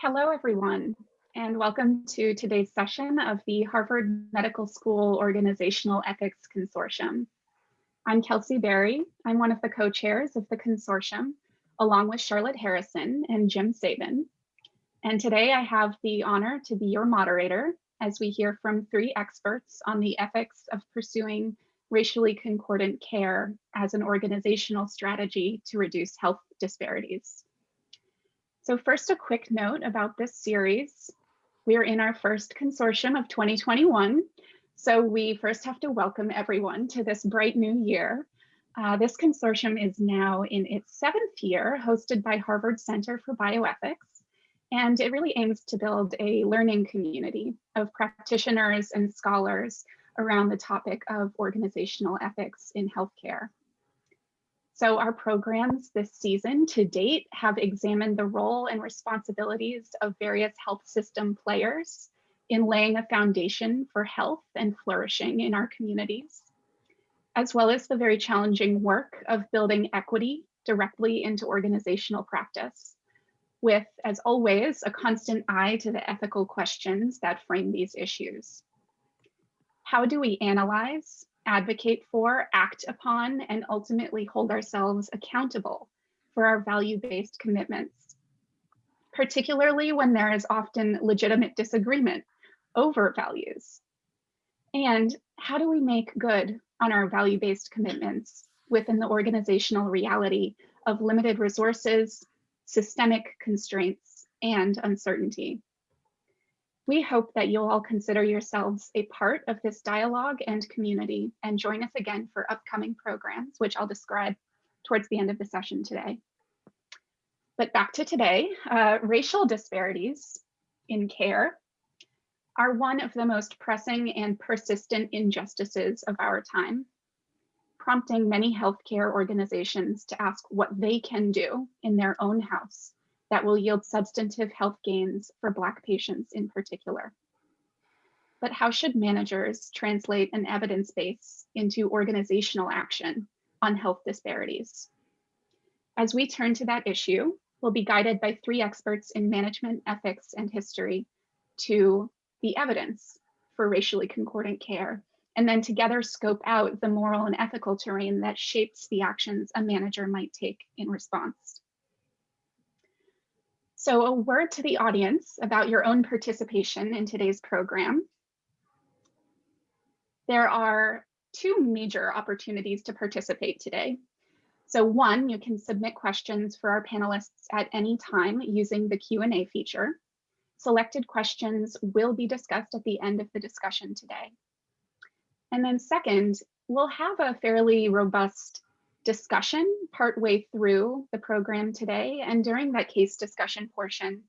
Hello, everyone, and welcome to today's session of the Harvard Medical School Organizational Ethics Consortium. I'm Kelsey Berry. I'm one of the co-chairs of the consortium, along with Charlotte Harrison and Jim Sabin. And today I have the honor to be your moderator as we hear from three experts on the ethics of pursuing racially concordant care as an organizational strategy to reduce health disparities. So first, a quick note about this series. We are in our first consortium of 2021. So we first have to welcome everyone to this bright new year. Uh, this consortium is now in its seventh year, hosted by Harvard Center for Bioethics. And it really aims to build a learning community of practitioners and scholars around the topic of organizational ethics in healthcare. So our programs this season to date have examined the role and responsibilities of various health system players in laying a foundation for health and flourishing in our communities, as well as the very challenging work of building equity directly into organizational practice, with, as always, a constant eye to the ethical questions that frame these issues. How do we analyze, advocate for, act upon, and ultimately hold ourselves accountable for our value-based commitments, particularly when there is often legitimate disagreement over values. And how do we make good on our value-based commitments within the organizational reality of limited resources, systemic constraints, and uncertainty? We hope that you'll all consider yourselves a part of this dialogue and community and join us again for upcoming programs, which I'll describe towards the end of the session today. But back to today, uh, racial disparities in care are one of the most pressing and persistent injustices of our time, prompting many healthcare organizations to ask what they can do in their own house that will yield substantive health gains for Black patients in particular. But how should managers translate an evidence base into organizational action on health disparities? As we turn to that issue, we'll be guided by three experts in management, ethics, and history to the evidence for racially concordant care, and then together scope out the moral and ethical terrain that shapes the actions a manager might take in response. So a word to the audience about your own participation in today's program. There are two major opportunities to participate today. So one, you can submit questions for our panelists at any time using the Q&A feature. Selected questions will be discussed at the end of the discussion today. And then second, we'll have a fairly robust discussion partway through the program today. And during that case discussion portion,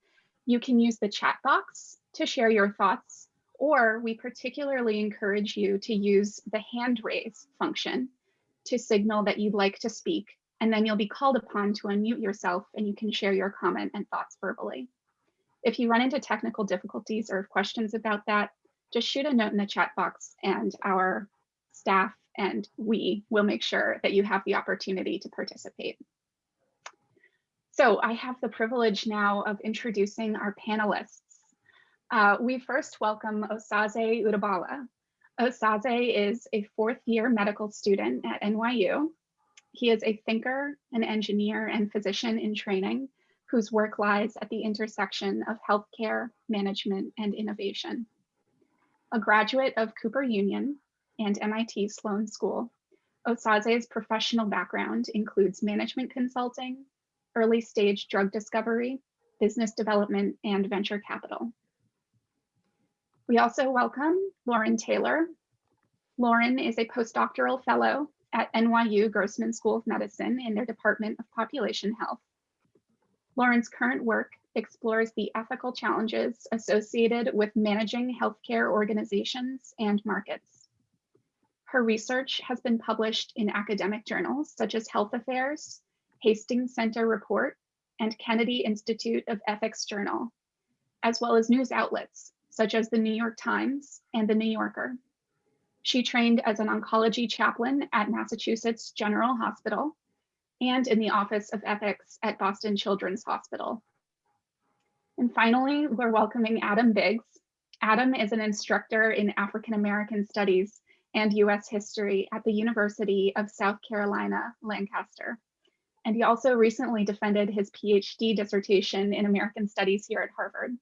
you can use the chat box to share your thoughts, or we particularly encourage you to use the hand raise function to signal that you'd like to speak, and then you'll be called upon to unmute yourself and you can share your comment and thoughts verbally. If you run into technical difficulties or questions about that, just shoot a note in the chat box and our staff and we will make sure that you have the opportunity to participate. So I have the privilege now of introducing our panelists. Uh, we first welcome Osaze Udabala. Osaze is a fourth year medical student at NYU. He is a thinker, an engineer, and physician in training whose work lies at the intersection of healthcare, management, and innovation. A graduate of Cooper Union, and MIT Sloan School. Osaze's professional background includes management consulting, early stage drug discovery, business development, and venture capital. We also welcome Lauren Taylor. Lauren is a postdoctoral fellow at NYU Grossman School of Medicine in their Department of Population Health. Lauren's current work explores the ethical challenges associated with managing healthcare organizations and markets. Her research has been published in academic journals such as Health Affairs, Hastings Center Report, and Kennedy Institute of Ethics Journal, as well as news outlets such as the New York Times and the New Yorker. She trained as an oncology chaplain at Massachusetts General Hospital and in the Office of Ethics at Boston Children's Hospital. And finally, we're welcoming Adam Biggs. Adam is an instructor in African American Studies and US History at the University of South Carolina, Lancaster. And he also recently defended his PhD dissertation in American Studies here at Harvard.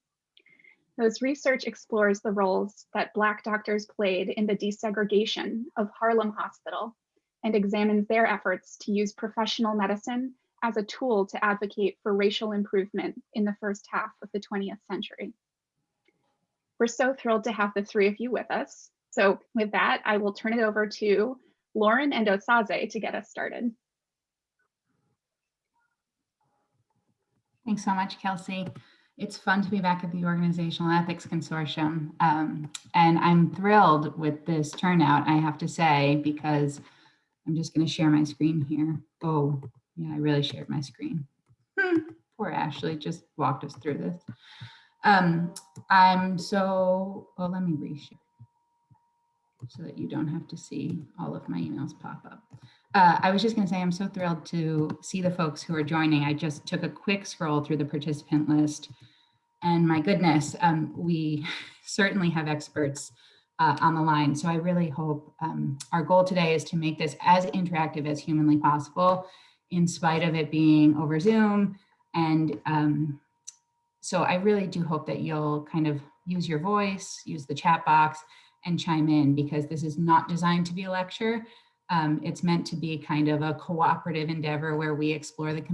His research explores the roles that Black doctors played in the desegregation of Harlem Hospital and examines their efforts to use professional medicine as a tool to advocate for racial improvement in the first half of the 20th century. We're so thrilled to have the three of you with us. So with that, I will turn it over to Lauren and Osaze to get us started. Thanks so much, Kelsey. It's fun to be back at the Organizational Ethics Consortium. Um, and I'm thrilled with this turnout, I have to say, because I'm just going to share my screen here. Oh, yeah, I really shared my screen. Hmm, poor Ashley just walked us through this. Um, I'm so, well, let me reshare so that you don't have to see all of my emails pop up. Uh, I was just going to say I'm so thrilled to see the folks who are joining. I just took a quick scroll through the participant list and my goodness, um, we certainly have experts uh, on the line. So I really hope um, our goal today is to make this as interactive as humanly possible in spite of it being over Zoom. And um, so I really do hope that you'll kind of use your voice, use the chat box and chime in because this is not designed to be a lecture. Um, it's meant to be kind of a cooperative endeavor where we explore the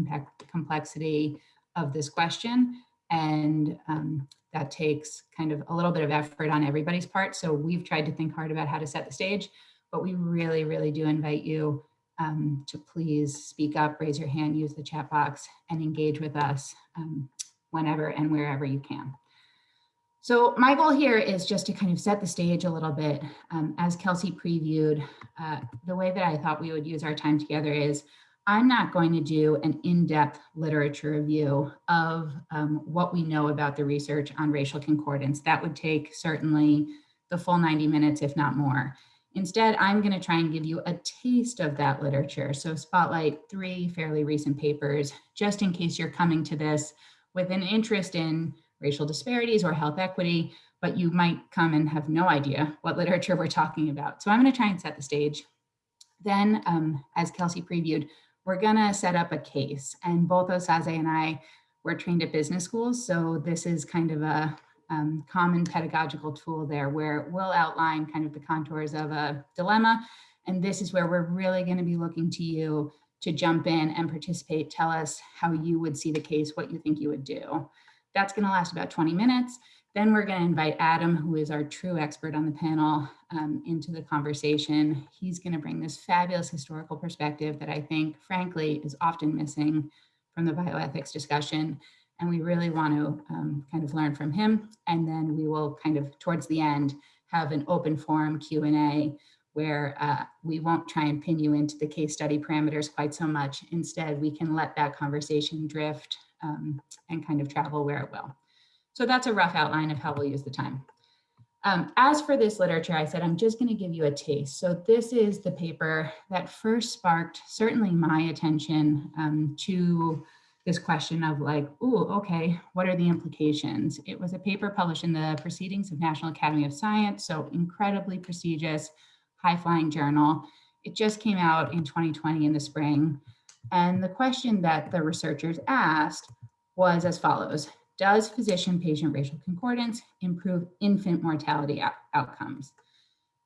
complexity of this question and um, that takes kind of a little bit of effort on everybody's part. So we've tried to think hard about how to set the stage, but we really, really do invite you um, to please speak up, raise your hand, use the chat box, and engage with us um, whenever and wherever you can. So my goal here is just to kind of set the stage a little bit. Um, as Kelsey previewed, uh, the way that I thought we would use our time together is I'm not going to do an in-depth literature review of um, what we know about the research on racial concordance. That would take certainly the full 90 minutes, if not more. Instead, I'm going to try and give you a taste of that literature. So spotlight three fairly recent papers, just in case you're coming to this with an interest in racial disparities or health equity, but you might come and have no idea what literature we're talking about. So I'm going to try and set the stage. Then, um, as Kelsey previewed, we're gonna set up a case and both Osaze and I were trained at business schools. So this is kind of a um, common pedagogical tool there where we'll outline kind of the contours of a dilemma. And this is where we're really gonna be looking to you to jump in and participate. Tell us how you would see the case, what you think you would do. That's gonna last about 20 minutes. Then we're going to invite Adam, who is our true expert on the panel, um, into the conversation. He's going to bring this fabulous historical perspective that I think, frankly, is often missing from the bioethics discussion. And we really want to um, kind of learn from him. And then we will kind of, towards the end, have an open forum Q&A where uh, we won't try and pin you into the case study parameters quite so much. Instead, we can let that conversation drift um, and kind of travel where it will. So that's a rough outline of how we'll use the time. Um, as for this literature, I said, I'm just going to give you a taste. So this is the paper that first sparked certainly my attention um, to this question of like, oh, okay, what are the implications? It was a paper published in the Proceedings of National Academy of Science, so incredibly prestigious, high-flying journal. It just came out in 2020 in the spring. And the question that the researchers asked was as follows. Does physician-patient racial concordance improve infant mortality out outcomes?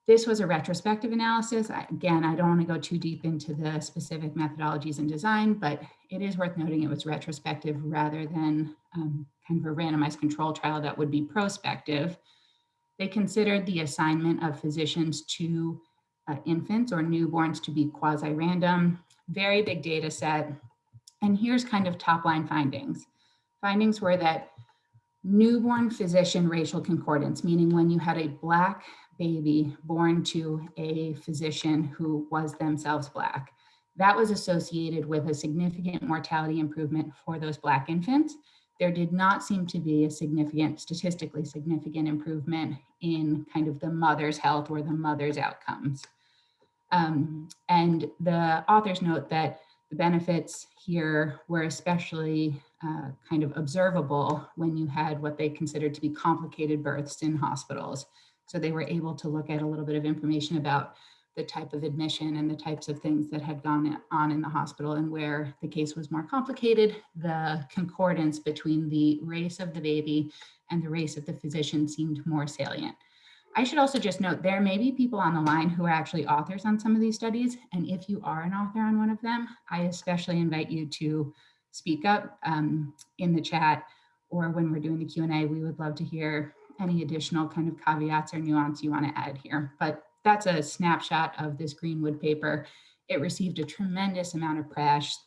This was a retrospective analysis. Again, I don't want to go too deep into the specific methodologies and design, but it is worth noting it was retrospective rather than um, kind of a randomized control trial that would be prospective. They considered the assignment of physicians to uh, infants or newborns to be quasi-random, very big data set. And here's kind of top line findings. Findings were that newborn physician racial concordance, meaning when you had a black baby born to a physician who was themselves black, that was associated with a significant mortality improvement for those black infants. There did not seem to be a significant, statistically significant improvement in kind of the mother's health or the mother's outcomes. Um, and the authors note that the benefits here were especially uh, kind of observable when you had what they considered to be complicated births in hospitals. So they were able to look at a little bit of information about the type of admission and the types of things that had gone on in the hospital and where the case was more complicated, the concordance between the race of the baby and the race of the physician seemed more salient. I should also just note there may be people on the line who are actually authors on some of these studies. And if you are an author on one of them, I especially invite you to speak up um, in the chat or when we're doing the Q&A, we would love to hear any additional kind of caveats or nuance you want to add here. But that's a snapshot of this Greenwood paper. It received a tremendous amount of press.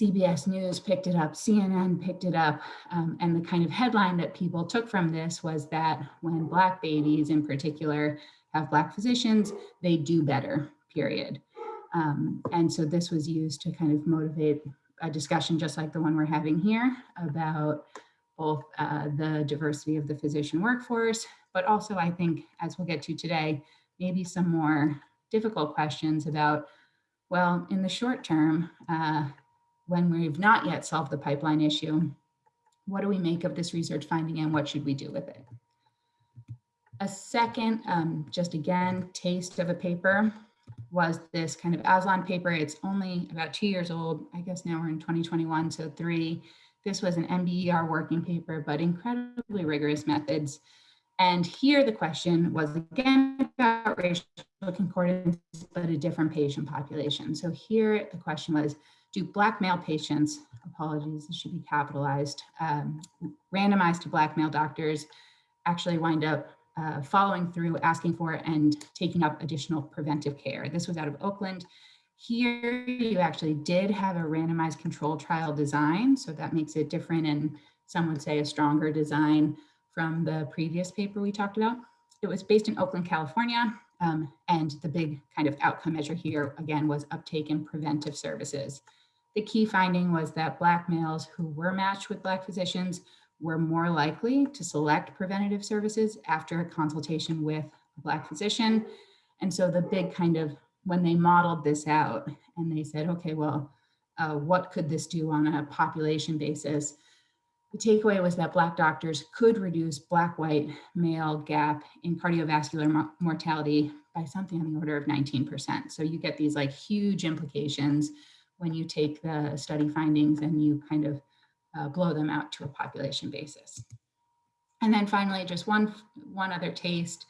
CBS News picked it up, CNN picked it up, um, and the kind of headline that people took from this was that when Black babies in particular have Black physicians, they do better, period. Um, and so this was used to kind of motivate a discussion just like the one we're having here about both uh, the diversity of the physician workforce, but also I think, as we'll get to today, maybe some more difficult questions about, well, in the short term, uh, when we've not yet solved the pipeline issue, what do we make of this research finding and what should we do with it? A second, um, just again, taste of a paper was this kind of Alsan paper. It's only about two years old. I guess now we're in 2021, so three. This was an NBER working paper, but incredibly rigorous methods. And here the question was again about racial concordance, but a different patient population. So here the question was, do Black male patients, apologies, this should be capitalized, um, randomized to Black male doctors actually wind up uh, following through, asking for and taking up additional preventive care. This was out of Oakland. Here you actually did have a randomized control trial design, so that makes it different and some would say a stronger design from the previous paper we talked about. It was based in Oakland, California, um, and the big kind of outcome measure here, again, was uptake in preventive services. The key finding was that Black males who were matched with Black physicians were more likely to select preventative services after a consultation with a Black physician. And so the big kind of, when they modeled this out and they said, okay, well, uh, what could this do on a population basis? The takeaway was that Black doctors could reduce Black-white male gap in cardiovascular mortality by something on the order of 19%. So you get these like huge implications when you take the study findings and you kind of uh, blow them out to a population basis. And then finally, just one, one other taste.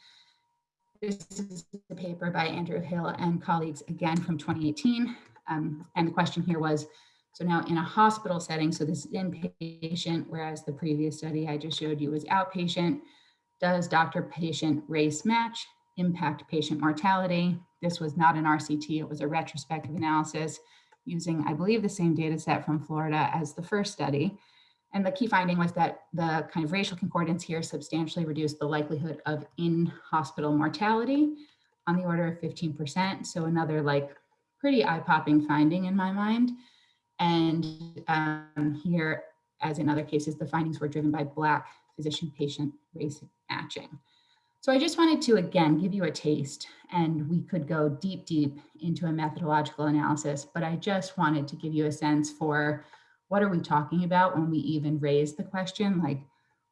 This is the paper by Andrew Hill and colleagues again from 2018. Um, and the question here was, so now in a hospital setting, so this is inpatient, whereas the previous study I just showed you was outpatient, does doctor-patient race match impact patient mortality? This was not an RCT, it was a retrospective analysis using, I believe, the same data set from Florida as the first study. And the key finding was that the kind of racial concordance here substantially reduced the likelihood of in-hospital mortality on the order of 15%. So another like pretty eye-popping finding in my mind. And um, here, as in other cases, the findings were driven by Black physician-patient race matching. So I just wanted to, again, give you a taste and we could go deep, deep into a methodological analysis, but I just wanted to give you a sense for what are we talking about when we even raise the question, like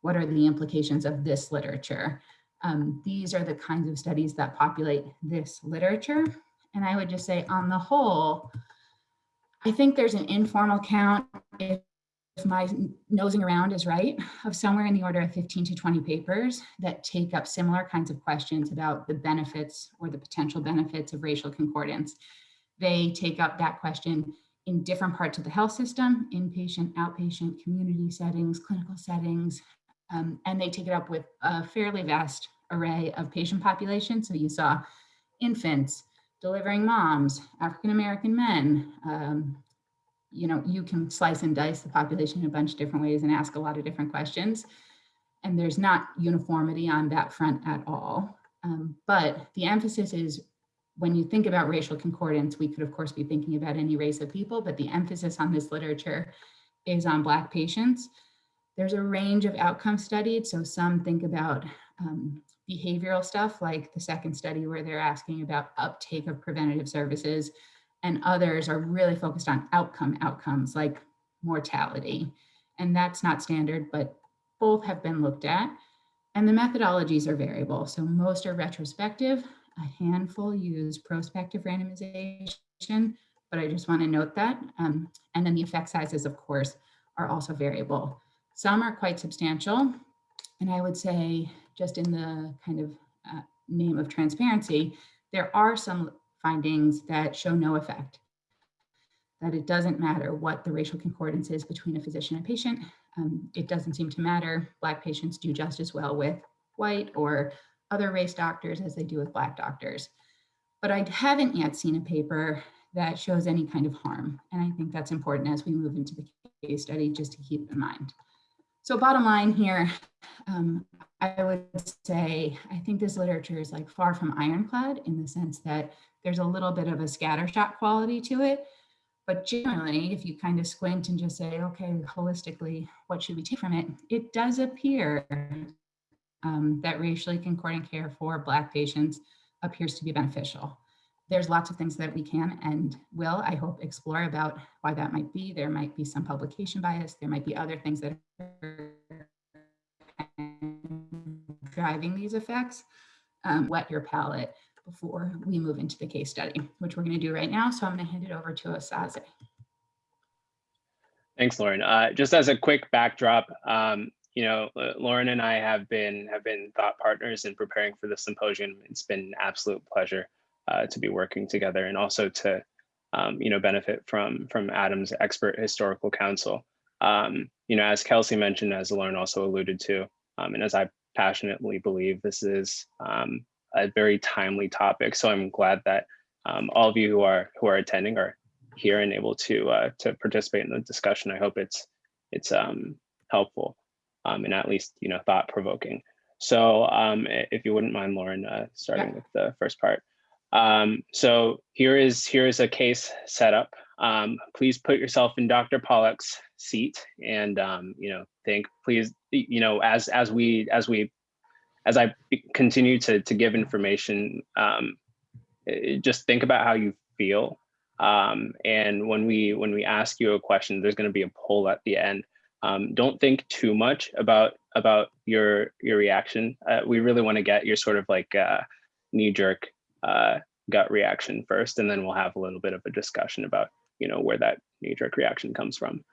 what are the implications of this literature? Um, these are the kinds of studies that populate this literature. And I would just say on the whole, I think there's an informal count if my nosing around is right, of somewhere in the order of 15 to 20 papers that take up similar kinds of questions about the benefits or the potential benefits of racial concordance. They take up that question in different parts of the health system, inpatient, outpatient, community settings, clinical settings, um, and they take it up with a fairly vast array of patient populations. So you saw infants, delivering moms, African-American men, um, you know, you can slice and dice the population in a bunch of different ways and ask a lot of different questions. And there's not uniformity on that front at all. Um, but the emphasis is when you think about racial concordance, we could of course be thinking about any race of people, but the emphasis on this literature is on Black patients. There's a range of outcomes studied. So some think about um, behavioral stuff like the second study where they're asking about uptake of preventative services and others are really focused on outcome outcomes like mortality. And that's not standard, but both have been looked at. And the methodologies are variable. So most are retrospective, a handful use prospective randomization, but I just want to note that. Um, and then the effect sizes, of course, are also variable. Some are quite substantial. And I would say just in the kind of uh, name of transparency, there are some findings that show no effect, that it doesn't matter what the racial concordance is between a physician and patient. Um, it doesn't seem to matter. Black patients do just as well with white or other race doctors as they do with Black doctors. But I haven't yet seen a paper that shows any kind of harm. And I think that's important as we move into the case study just to keep in mind. So bottom line here, um, I would say, I think this literature is like far from ironclad in the sense that there's a little bit of a scattershot quality to it. But generally, if you kind of squint and just say, okay, holistically, what should we take from it? It does appear um, that racially concordant care for Black patients appears to be beneficial. There's lots of things that we can and will, I hope, explore about why that might be. There might be some publication bias. There might be other things that are driving these effects. Um, whet your palate before we move into the case study, which we're going to do right now. So I'm going to hand it over to Osaze. Thanks, Lauren. Uh, just as a quick backdrop, um, you know, Lauren and I have been have been thought partners in preparing for the symposium. It's been an absolute pleasure uh, to be working together and also to, um, you know, benefit from from Adam's expert historical counsel. Um, you know, as Kelsey mentioned, as Lauren also alluded to, um, and as I passionately believe, this is um, a very timely topic. So I'm glad that um, all of you who are who are attending are here and able to uh, to participate in the discussion. I hope it's it's um, helpful um, and at least you know thought provoking. So um, if you wouldn't mind, Lauren, uh, starting yeah. with the first part. Um, so here is here is a case setup. Um, please put yourself in Dr. Pollock's seat and um, you know think please you know as as we as we as I continue to to give information, um, just think about how you feel. Um, and when we when we ask you a question, there's going to be a poll at the end. Um, don't think too much about about your your reaction. Uh, we really want to get your sort of like uh, knee jerk uh, gut reaction first, and then we'll have a little bit of a discussion about you know where that knee jerk reaction comes from.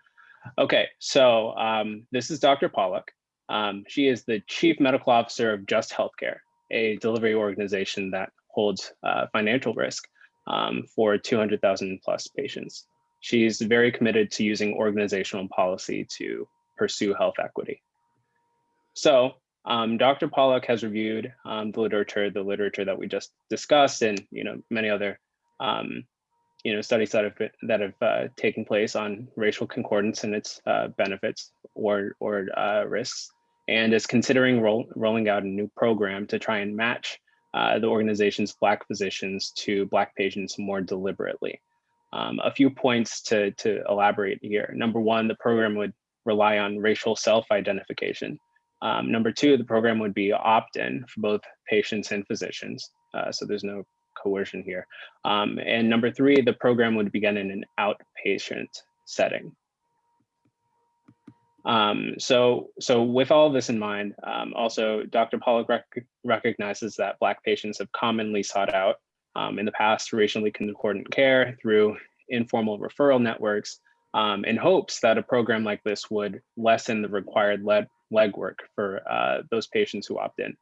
Okay, so um, this is Dr. Pollock. Um, she is the Chief Medical Officer of Just Healthcare, a delivery organization that holds uh, financial risk um, for 200,000 plus patients. She's very committed to using organizational policy to pursue health equity. So um, Dr. Pollock has reviewed um, the literature, the literature that we just discussed, and you know many other um, you know studies that have been, that have uh, taken place on racial concordance and its uh, benefits or or uh, risks and is considering roll, rolling out a new program to try and match uh, the organization's Black physicians to Black patients more deliberately. Um, a few points to, to elaborate here. Number one, the program would rely on racial self-identification. Um, number two, the program would be opt-in for both patients and physicians. Uh, so there's no coercion here. Um, and number three, the program would begin in an outpatient setting. Um, so, so with all this in mind, um, also Dr. Pollock rec recognizes that Black patients have commonly sought out um, in the past racially concordant care through informal referral networks um, in hopes that a program like this would lessen the required leg legwork for uh, those patients who opt in.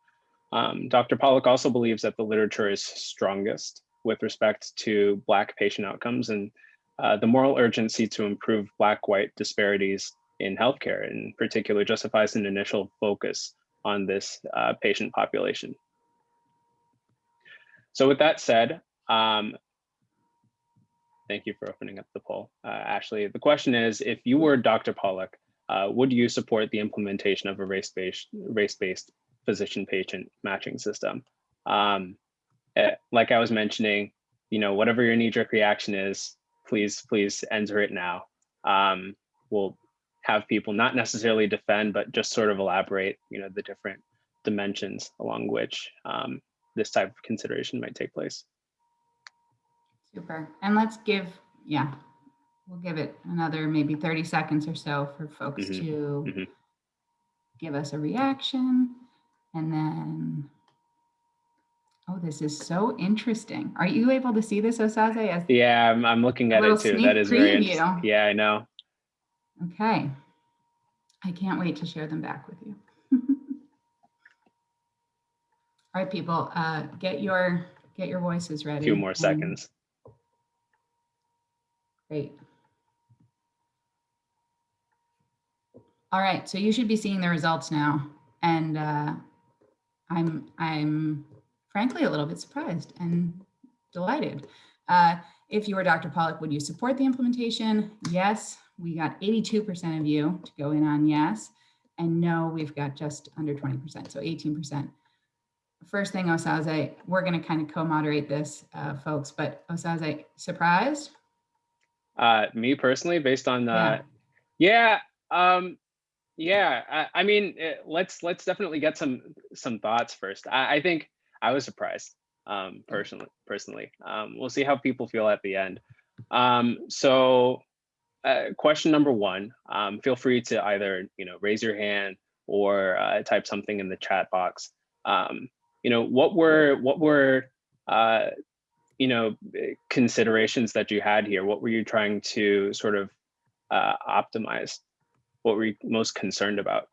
Um, Dr. Pollock also believes that the literature is strongest with respect to Black patient outcomes and uh, the moral urgency to improve Black-white disparities in healthcare in particular justifies an initial focus on this uh, patient population. So with that said, um, thank you for opening up the poll. Uh, Ashley, the question is, if you were Dr. Pollock, uh, would you support the implementation of a race-based race-based physician-patient matching system? Um, eh, like I was mentioning, you know, whatever your knee-jerk reaction is, please, please enter it now. Um, we'll have people not necessarily defend, but just sort of elaborate, you know, the different dimensions along which um, this type of consideration might take place. Super. And let's give, yeah, we'll give it another maybe 30 seconds or so for folks Mhm, to mhm. give us a reaction. And then, oh, this is so interesting. Are you able to see this, Osaze? As, Yeah, I'm, I'm looking at it too. That is very interesting. Yeah, I know. Okay. I can't wait to share them back with you. All right, people, uh, get your get your voices A ready. few more seconds. Great. All right, so you should be seeing the results now. And uh, I'm, I'm frankly a little bit surprised and delighted. Uh, if you were Dr. Pollock, would you support the implementation? Yes, we got 82% of you to go in on yes. And no, we've got just under 20%, so 18%. First thing, Osaze, we're going to kind of co-moderate this, uh, folks, but Osaze, surprised? Uh, me personally, based on Yeah. the, yeah, um, yeah. I, I mean, eh, let's let's definitely get some some thoughts first. I, I think I was surprised, um, personally. Personally, um, we'll see how people feel at the end. Um, so, uh, question number one. Um, feel free to either you know raise your hand or uh, type something in the chat box. Um, you know, what were what were uh, you know considerations that you had here what were you trying to sort of uh, optimize what were you most concerned about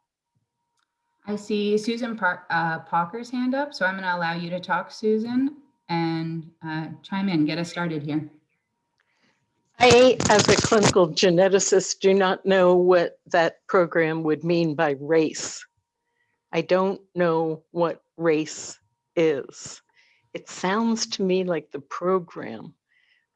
I see Susan Par- uh, Parker's hand up, so I'm going to allow you to talk, Susan, and chime in, get us started here. I, as a clinical geneticist, do not know what that program would mean by race. I don't know what race is. It sounds to me like the program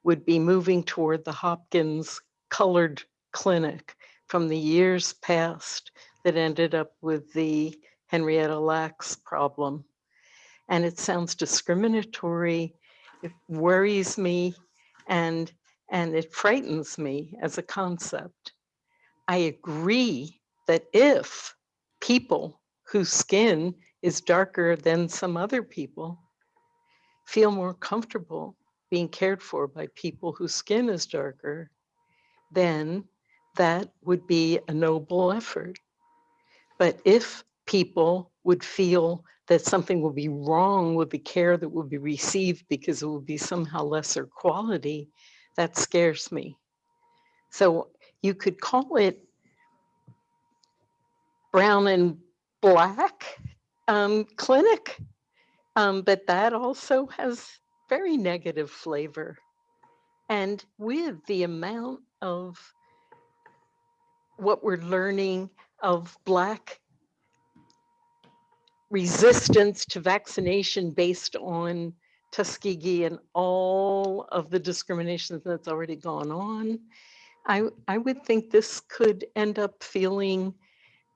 would be moving toward the Hopkins colored clinic from the years past that ended up with the Henrietta Lacks problem. And it sounds discriminatory. It worries me. And and it frightens me as a concept. I agree that if people whose skin is darker than some other people feel more comfortable being cared for by people whose skin is darker, then that would be a noble effort. But if people would feel that something will be wrong with the care that will be received because it will be somehow lesser quality, that scares me. So you could call it brown and black um, clinic, um, but that also has very negative flavor. And with the amount of what we're learning of Black resistance to vaccination based on Tuskegee and all of the discrimination that's already gone on, I, I would think this could end up feeling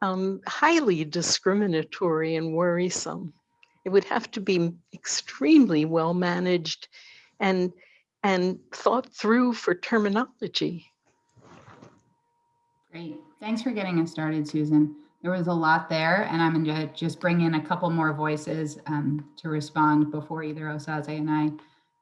um, highly discriminatory and worrisome. It would have to be extremely well managed and, and thought through for terminology. Great. Thanks for getting us started, Susan. There was a lot there, and I'm going to just bring in a couple more voices um, to respond before either Osaze and I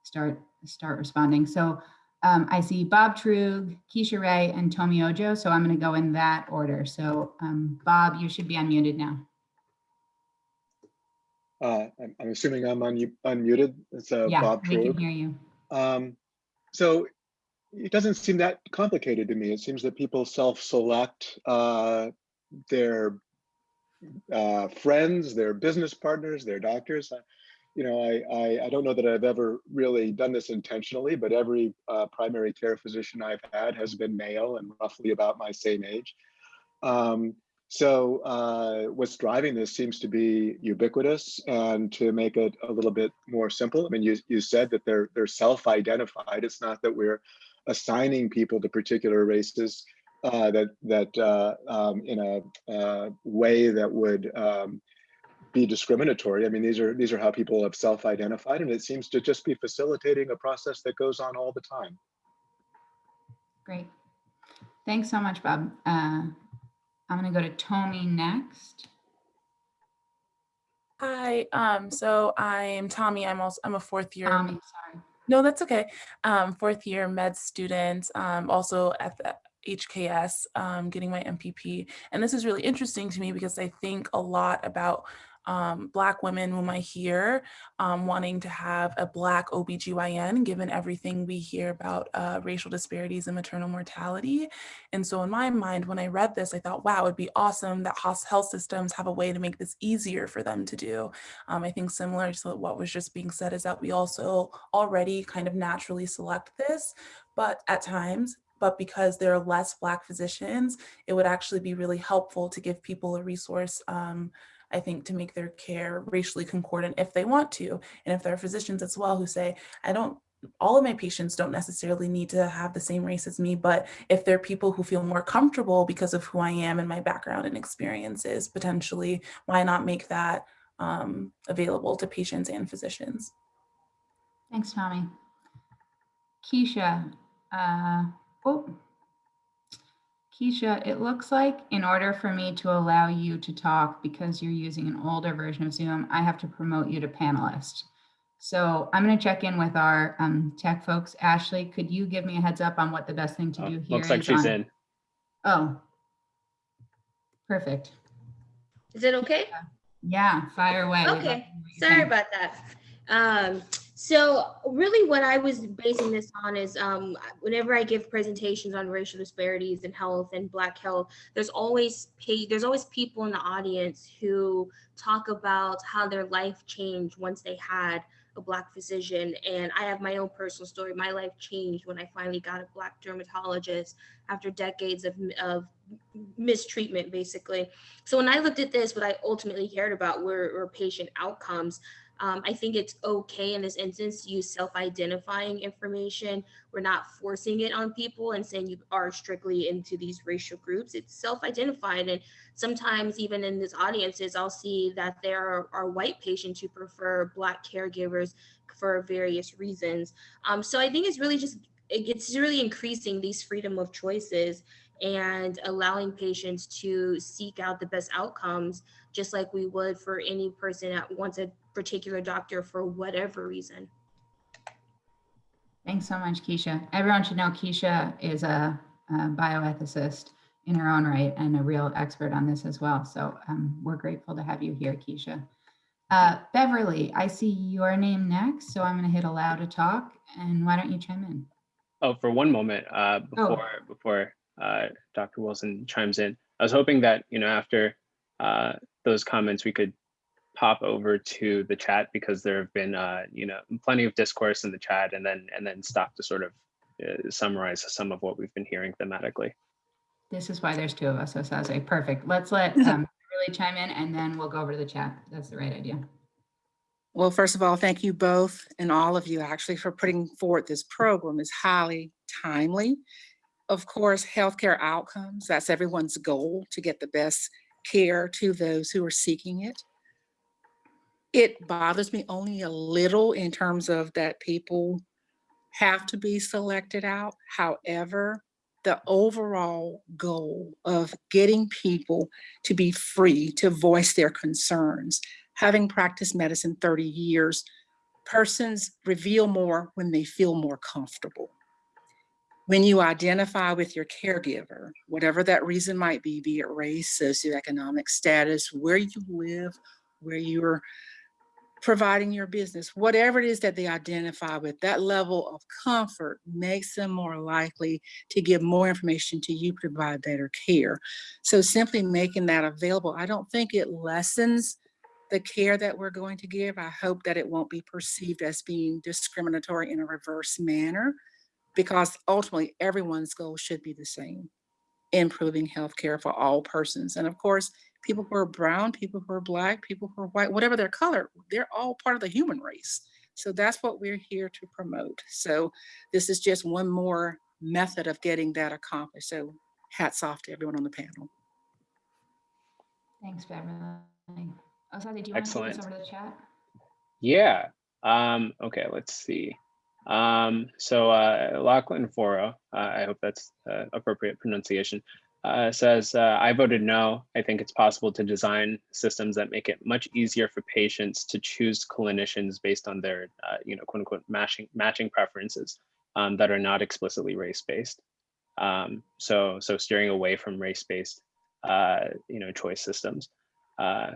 start start responding. So um, I see Bob Truog, Keisha Ray, and Tomi Ojo. So I'm going to go in that order. So um, Bob, you should be unmuted now. Uh, I'm, I'm assuming I'm un- unmuted. It's yeah, Bob we can hear you. Um, so it doesn't seem that complicated to me. It seems that people self-select uh, their uh, friends, their business partners, their doctors. You know, I, I, I don't know that I've ever really done this intentionally, but every uh, primary care physician I've had has been male and roughly about my same age. Um, so uh, what's driving this seems to be ubiquitous and to make it a little bit more simple. I mean, you, you said that they're, they're self-identified. It's not that we're assigning people to particular races uh, that, that uh, um, in a uh, way that would um, be discriminatory. I mean, these are, these are how people have self-identified and it seems to just be facilitating a process that goes on all the time. Great. Thanks so much, Bob. Uh, I'm going to go to Tomi next. Hi, um, so I'm Tommy. I'm also I'm a fourth year. Tommy, sorry. No, that's okay. Um, fourth year med student, um, also at the HKS, um, getting my MPP. And this is really interesting to me because I think a lot about um, Black women whom I hear um, wanting to have a Black OBGYN, given everything we hear about uh, racial disparities in maternal mortality. And so in my mind, when I read this, I thought, wow, it'd be awesome that health systems have a way to make this easier for them to do. Um, I think similar to what was just being said is that we also already kind of naturally select this, but at times, but because there are less Black physicians, it would actually be really helpful to give people a resource, um, I think, to make their care racially concordant if they want to. And if there are physicians as well who say, I don't, all of my patients don't necessarily need to have the same race as me, but if there are people who feel more comfortable because of who I am and my background and experiences, potentially, why not make that um, available to patients and physicians? Thanks, Tommy. Keisha, uh, oh. Keisha, it looks like in order for me to allow you to talk, because you're using an older version of Zoom, I have to promote you to panelist. So I'm going to check in with our um, tech folks. Ashley, could you give me a heads up on what the best thing to Oh, do here Looks like is she's on- in. Oh. Perfect. Is it okay? Yeah, fire away. We'd love to Okay, hear what you Sorry think. about that. Um, so really what I was basing this on is um, whenever I give presentations on racial disparities in health and black health, there's always there's always people in the audience who talk about how their life changed once they had a black physician. And I have my own personal story. My life changed when I finally got a black dermatologist after decades of, of mistreatment, basically. So when I looked at this, what I ultimately cared about were, were patient outcomes. Um, I think it's okay in this instance to use self-identifying information. We're not forcing it on people and saying you are strictly into these racial groups. It's self-identified, and sometimes even in these audiences, I'll see that there are, are white patients who prefer black caregivers for various reasons. Um, so I think it's really just it- it's really increasing these freedom of choices and allowing patients to seek out the best outcomes just like we would for any person that wants a particular doctor for whatever reason. Thanks so much, Keisha. Everyone should know Keisha is a, a bioethicist in her own right and a real expert on this as well. So um, we're grateful to have you here, Keisha. Uh, Beverly, I see your name next, so I'm going to hit allow to talk. And why don't you chime in? Oh, for one moment, uh, Oh. before, before, uh, Dr. Wilson chimes in, I was hoping that, you know, after, uh, those comments, we could pop over to the chat because there have been, uh, you know, plenty of discourse in the chat and then, and then stop to sort of uh, summarize some of what we've been hearing thematically. This is why there's two of us, so Saze. Perfect. Let's let um, Beverly chime in and then we'll go over to the chat. That's the right idea. Well, first of all, thank you both and all of you actually for putting forward this program. is highly timely. Of course, healthcare outcomes, that's everyone's goal to get the best care to those who are seeking it. It bothers me only a little in terms of that people have to be selected out. However, the overall goal of getting people to be free to voice their concerns having practiced medicine 30 years, persons reveal more when they feel more comfortable. When you identify with your caregiver, whatever that reason might be, be it race, socioeconomic status, where you live, where you're providing your business, whatever it is that they identify with, that level of comfort makes them more likely to give more information to you, provide better care. So simply making that available, I don't think it lessens the care that we're going to give. I hope that it won't be perceived as being discriminatory in a reverse manner because ultimately everyone's goal should be the same, improving healthcare for all persons. And of course, people who are brown, people who are black, people who are white, whatever their color, they're all part of the human race. So that's what we're here to promote. So this is just one more method of getting that accomplished. So hats off to everyone on the panel. Thanks, Beverly. Oh, Saze, do you want to take Excellent. this over to the chat? Yeah. Um, okay, let's see. Um, so uh, Lachlan Foro, uh, I hope that's uh, appropriate pronunciation, uh, says, uh, I voted no. I think it's possible to design systems that make it much easier for patients to choose clinicians based on their, uh, you know, quote unquote, matching, matching preferences um, that are not explicitly race-based. Um, so, so steering away from race-based, uh, you know, choice systems. Uh,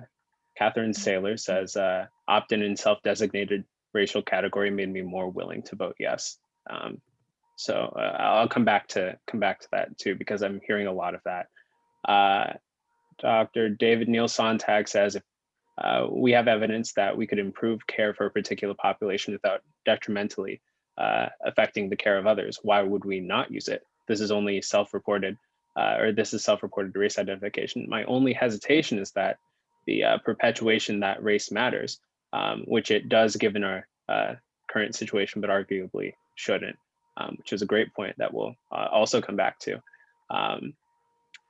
Catherine Saylor says, uh, opt-in and self-designated racial category made me more willing to vote yes. Um, so uh, I'll come back to come back to that too because I'm hearing a lot of that. Uh, Dr. David Neil Sontag says if uh, we have evidence that we could improve care for a particular population without detrimentally uh, affecting the care of others, why would we not use it? This is only self-reported, uh, or this is self-reported race identification. My only hesitation is that the uh, perpetuation that race matters, um, which it does given our current situation, but arguably shouldn't um, which is a great point that we'll uh, also come back to. Um,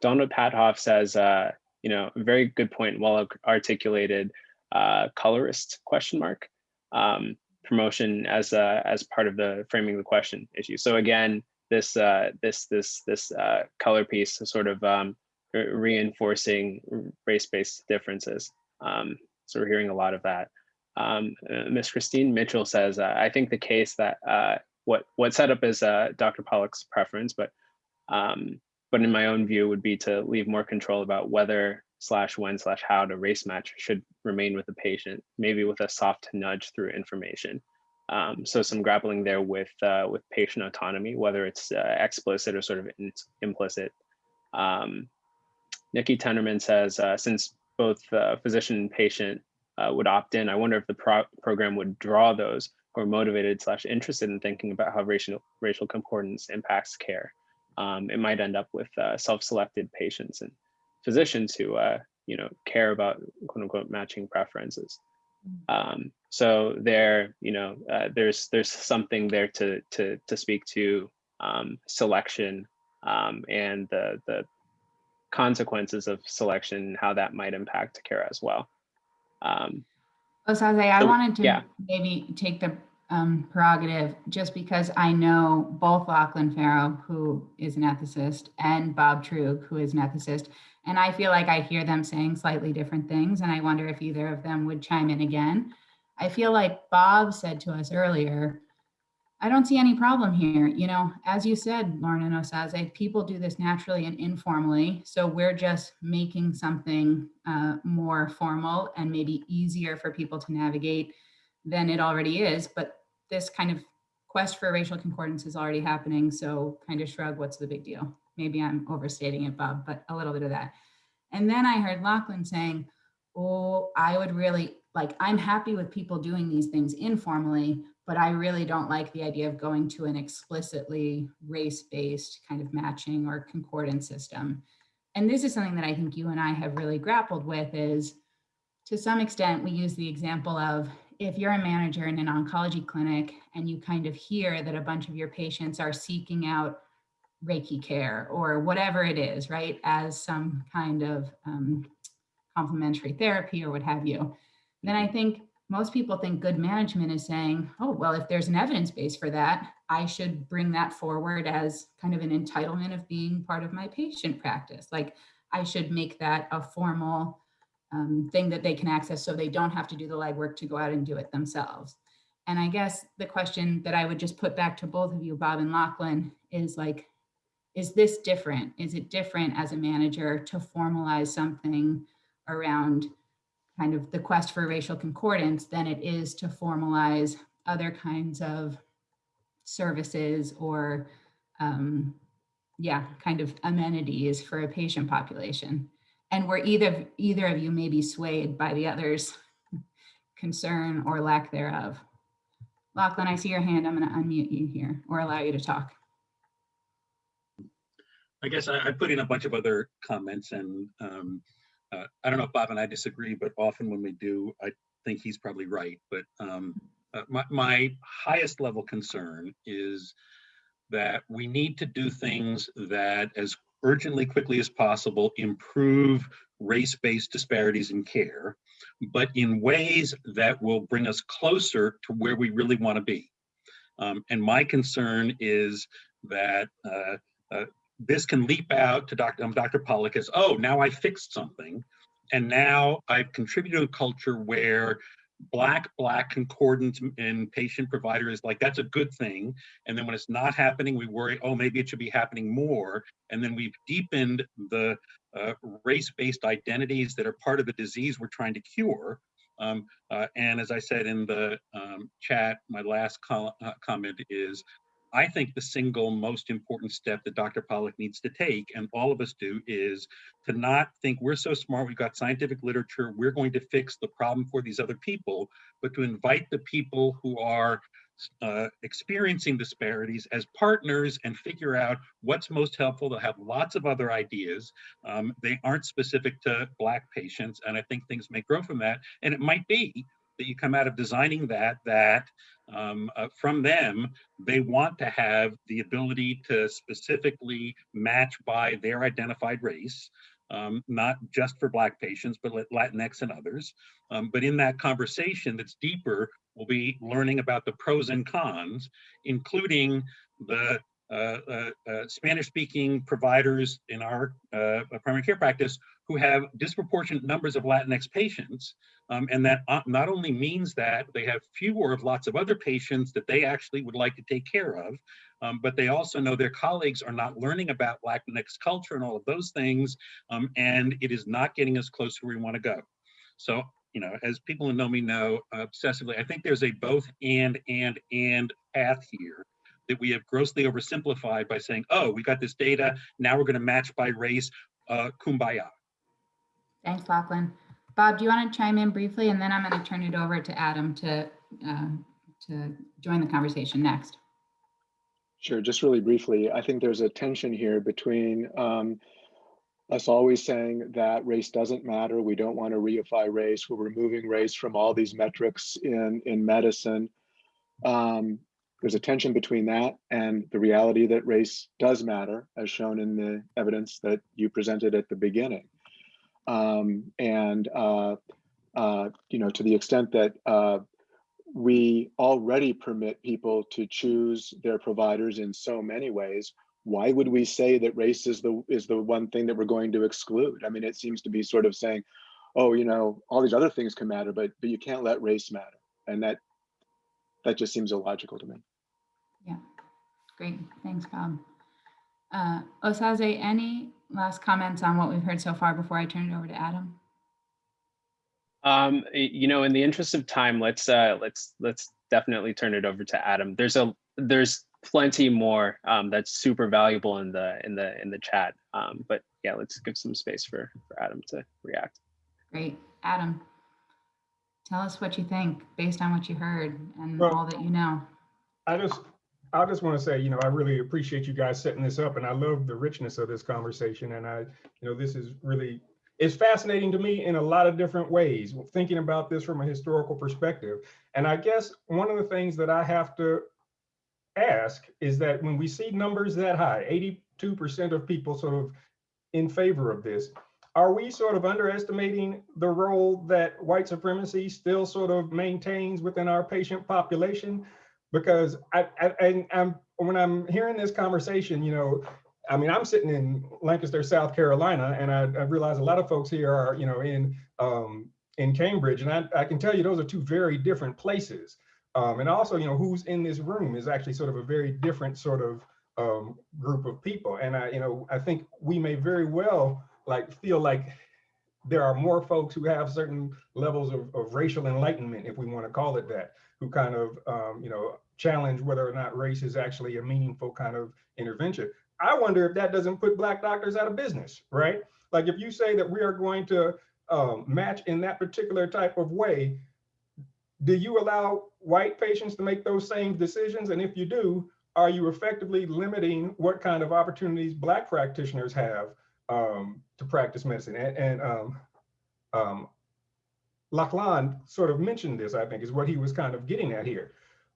Donald Pathoff says, uh, you know, very good point, well articulated uh, colorist question mark um, promotion as uh, as part of the framing the question issue. So again, this uh, this this this uh, color piece sort of um, reinforcing race-based differences. Um, so we're hearing a lot of that. Um, uh, Christine Mitchell says, uh, I think the case that uh, what what set up as uh, Dr. Pollock's preference, but um, but in my own view would be to leave more control about whether slash when slash how to race match should remain with the patient, maybe with a soft nudge through information. Um, so some grappling there with uh, with patient autonomy, whether it's uh, explicit or sort of in, implicit. Um, Nikki Tenderman says, uh, since both uh, physician and patient uh, would opt in, I wonder if the pro program would draw those or motivated slash interested in thinking about how racial racial concordance impacts care. Um, it might end up with uh, self-selected patients and physicians who uh, you know care about quote unquote matching preferences. Um, so there, you know, uh, there's there's something there to to to speak to um, selection um, and the the consequences of selection, and how that might impact care as well. Um, Osaze, I So, wanted to yeah. maybe take the um, prerogative just because I know both Lachlan Forrow, who is an ethicist, and Bob Truog, who is an ethicist. And I feel like I hear them saying slightly different things. And I wonder if either of them would chime in again. I feel like Bob said to us earlier, I don't see any problem here. You know, as you said, Lauren and Osaze, people do this naturally and informally. So we're just making something uh, more formal and maybe easier for people to navigate than it already is. But this kind of quest for racial concordance is already happening. So kind of shrug, what's the big deal? Maybe I'm overstating it, Bob, but a little bit of that. And then I heard Lachlan saying, oh, I would really like, I'm happy with people doing these things informally, but I really don't like the idea of going to an explicitly race-based kind of matching or concordance system. And this is something that I think you and I have really grappled with is to some extent, we use the example of if you're a manager in an oncology clinic and you kind of hear that a bunch of your patients are seeking out Reiki care or whatever it is, right, as some kind of um, complementary therapy or what have you, then I think most people think good management is saying, oh, well, if there's an evidence base for that, I should bring that forward as kind of an entitlement of being part of my patient practice. Like I should make that a formal um, thing that they can access so they don't have to do the legwork to go out and do it themselves. And I guess the question that I would just put back to both of you, Bob and Lachlan, is like, is this different? Is it different as a manager to formalize something around kind of the quest for racial concordance than it is to formalize other kinds of services or um, yeah, kind of amenities for a patient population. And where either, either of you may be swayed by the other's concern or lack thereof. Lachlan, I see your hand. I'm gonna unmute you here or allow you to talk. I guess I, I put in a bunch of other comments and um, uh, I don't know if Bob and I disagree, but often when we do, I think he's probably right. But um, uh, my, my highest level concern is that we need to do things that as urgently, quickly as possible, improve race-based disparities in care, but in ways that will bring us closer to where we really want to be. Um, and my concern is that uh, uh, this can leap out to Dr. Um, Dr. Pollock as, oh, now I fixed something. And now I've contributed to a culture where black, black concordance and patient provider is like, that's a good thing. And then when it's not happening, we worry, oh, maybe it should be happening more. And then we've deepened the uh, race-based identities that are part of the disease we're trying to cure. Um, uh, and as I said in the um, chat, my last uh, comment is I think the single most important step that Dr. Pollock needs to take, and all of us do, is to not think we're so smart, we've got scientific literature, we're going to fix the problem for these other people, but to invite the people who are uh, experiencing disparities as partners and figure out what's most helpful. They'll have lots of other ideas. Um, they aren't specific to Black patients, and I think things may grow from that. And it might be that you come out of designing that, that um, uh, from them, they want to have the ability to specifically match by their identified race, um, not just for Black patients, but Latinx and others. Um, but in that conversation that's deeper, we'll be learning about the pros and cons, including the uh, uh, uh, Spanish-speaking providers in our uh, primary care practice who have disproportionate numbers of Latinx patients. Um, and that uh, not only means that they have fewer of lots of other patients that they actually would like to take care of, um, but they also know their colleagues are not learning about Latinx culture and all of those things, um, and it is not getting us close to where we want to go. So, you know, as people who know me know obsessively, I think there's a both and, and, and path here that we have grossly oversimplified by saying, oh, we got this data, now we're going to match by race, uh, kumbaya. Thanks, Lachlan. Bob, do you want to chime in briefly, and then I'm going to turn it over to Adam to uh, to join the conversation next. Sure, just really briefly, I think there's a tension here between um, us always saying that race doesn't matter. We don't want to reify race. We're removing race from all these metrics in, in medicine. Um, there's a tension between that and the reality that race does matter, as shown in the evidence that you presented at the beginning. Um, and, uh, uh, you know, to the extent that uh, we already permit people to choose their providers in so many ways, why would we say that race is the is the one thing that we're going to exclude? I mean, it seems to be sort of saying, oh, you know, all these other things can matter, but but you can't let race matter. And that that just seems illogical to me. Yeah, great. Thanks, Bob. Uh, Osaze, any last comments on what we've heard so far before I turn it over to Adam? Um, you know, in the interest of time, let's uh, let's let's definitely turn it over to Adam. There's a there's plenty more um, that's super valuable in the in the in the chat. Um, but yeah, let's give some space for for Adam to react. Great, Adam. Tell us what you think based on what you heard and well, all that you know. I just I just want to say, you know, I really appreciate you guys setting this up and I love the richness of this conversation. And I, you know, this is really, it's fascinating to me in a lot of different ways, thinking about this from a historical perspective. And I guess one of the things that I have to ask is that when we see numbers that high, 82% of people sort of in favor of this, are we sort of underestimating the role that white supremacy still sort of maintains within our patient population? Because I, I, I'm when I'm hearing this conversation, you know, I mean, I'm sitting in Lancaster, South Carolina, and I, I realize a lot of folks here are, you know, in um, in Cambridge, and I, I can tell you those are two very different places. Um, and also, you know, who's in this room is actually sort of a very different sort of um, group of people. And I, you know, I think we may very well like feel like there are more folks who have certain levels of, of racial enlightenment, if we want to call it that, who kind of, um, you know, challenge whether or not race is actually a meaningful kind of intervention. I wonder if that doesn't put black doctors out of business, right? Like if you say that we are going to um, match in that particular type of way, do you allow white patients to make those same decisions? And if you do, are you effectively limiting what kind of opportunities black practitioners have um, to practice medicine? And, and um, um, Lachlan sort of mentioned this, I think, is what he was kind of getting at here.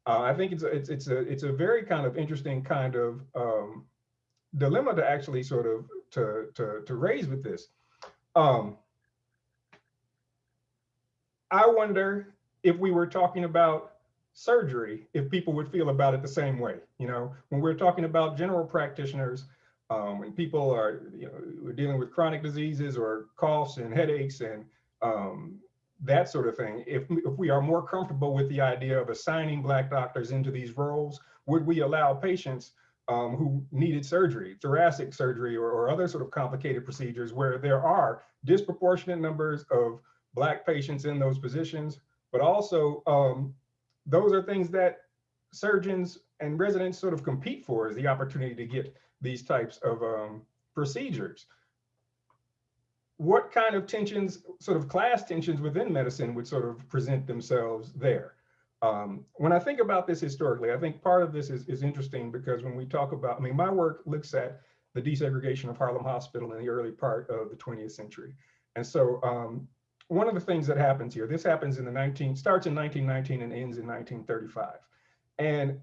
Uh, I think it's a, it's it's a it's a very kind of interesting kind of um, dilemma to actually sort of to to to raise with this. Um, I wonder if we were talking about surgery, if people would feel about it the same way. You know, when we're talking about general practitioners, Um, when people are, you know, dealing with chronic diseases or coughs and headaches and um, that sort of thing. If, if we are more comfortable with the idea of assigning Black doctors into these roles, would we allow patients um, who needed surgery, thoracic surgery, or, or other sort of complicated procedures where there are disproportionate numbers of Black patients in those positions, but also um, those are things that surgeons and residents sort of compete for is the opportunity to get these types of um, procedures. What kind of tensions, sort of class tensions within medicine would sort of present themselves there? Um, when I think about this historically, I think part of this is, is interesting because when we talk about, I mean, my work looks at the desegregation of Harlem Hospital in the early part of the 20th century. And so um, one of the things that happens here, this happens in the 19, starts in 1919 and ends in 1935. And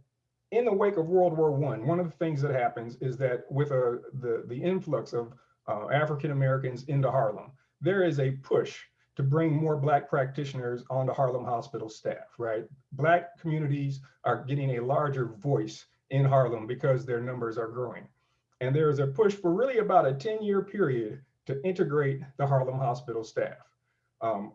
in the wake of World War One, one of the things that happens is that with a, the, the influx of uh, African Americans into Harlem, there is a push to bring more Black practitioners onto Harlem Hospital staff, right? Black communities are getting a larger voice in Harlem because their numbers are growing. And there is a push for really about a 10 year period to integrate the Harlem Hospital staff. Um,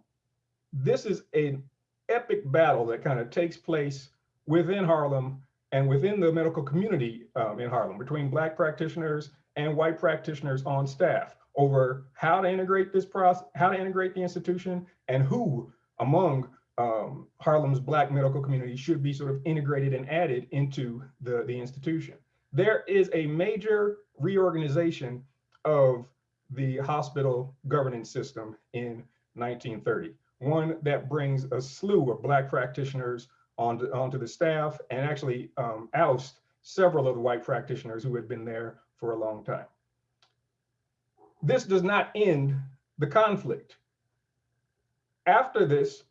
this is an epic battle that kind of takes place within Harlem and within the medical community um, in Harlem between Black practitioners and white practitioners on staff over how to integrate this process, how to integrate the institution, and who among um, Harlem's Black medical community should be sort of integrated and added into the, the institution. There is a major reorganization of the hospital governance system in 1930, one that brings a slew of Black practitioners onto, onto the staff and actually um, oust several of the white practitioners who had been there for a long time. This does not end the conflict. After this,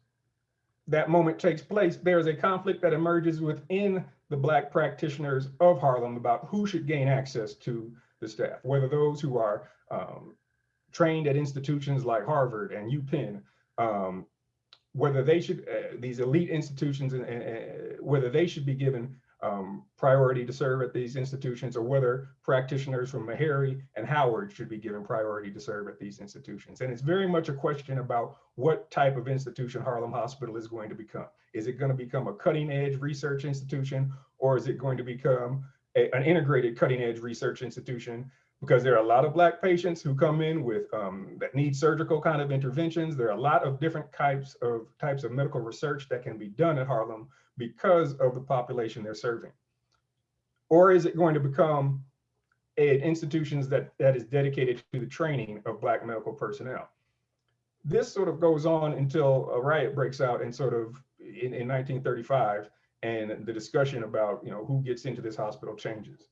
that moment takes place, there's a conflict that emerges within the Black practitioners of Harlem about who should gain access to the staff, whether those who are um, trained at institutions like Harvard and UPenn, um, whether they should, uh, these elite institutions, and whether they should be given um, priority to serve at these institutions or whether practitioners from Meharry and Howard should be given priority to serve at these institutions. And it's very much a question about what type of institution Harlem Hospital is going to become. Is it going to become a cutting edge research institution or is it going to become a, an integrated cutting edge research institution because there are a lot of black patients who come in with um, that need surgical kind of interventions. There are a lot of different types of types of medical research that can be done at Harlem because of the population they're serving. Or is it going to become a, institutions that, that is dedicated to the training of black medical personnel? This sort of goes on until a riot breaks out in sort of in, in 1935 and the discussion about you know who gets into this hospital changes.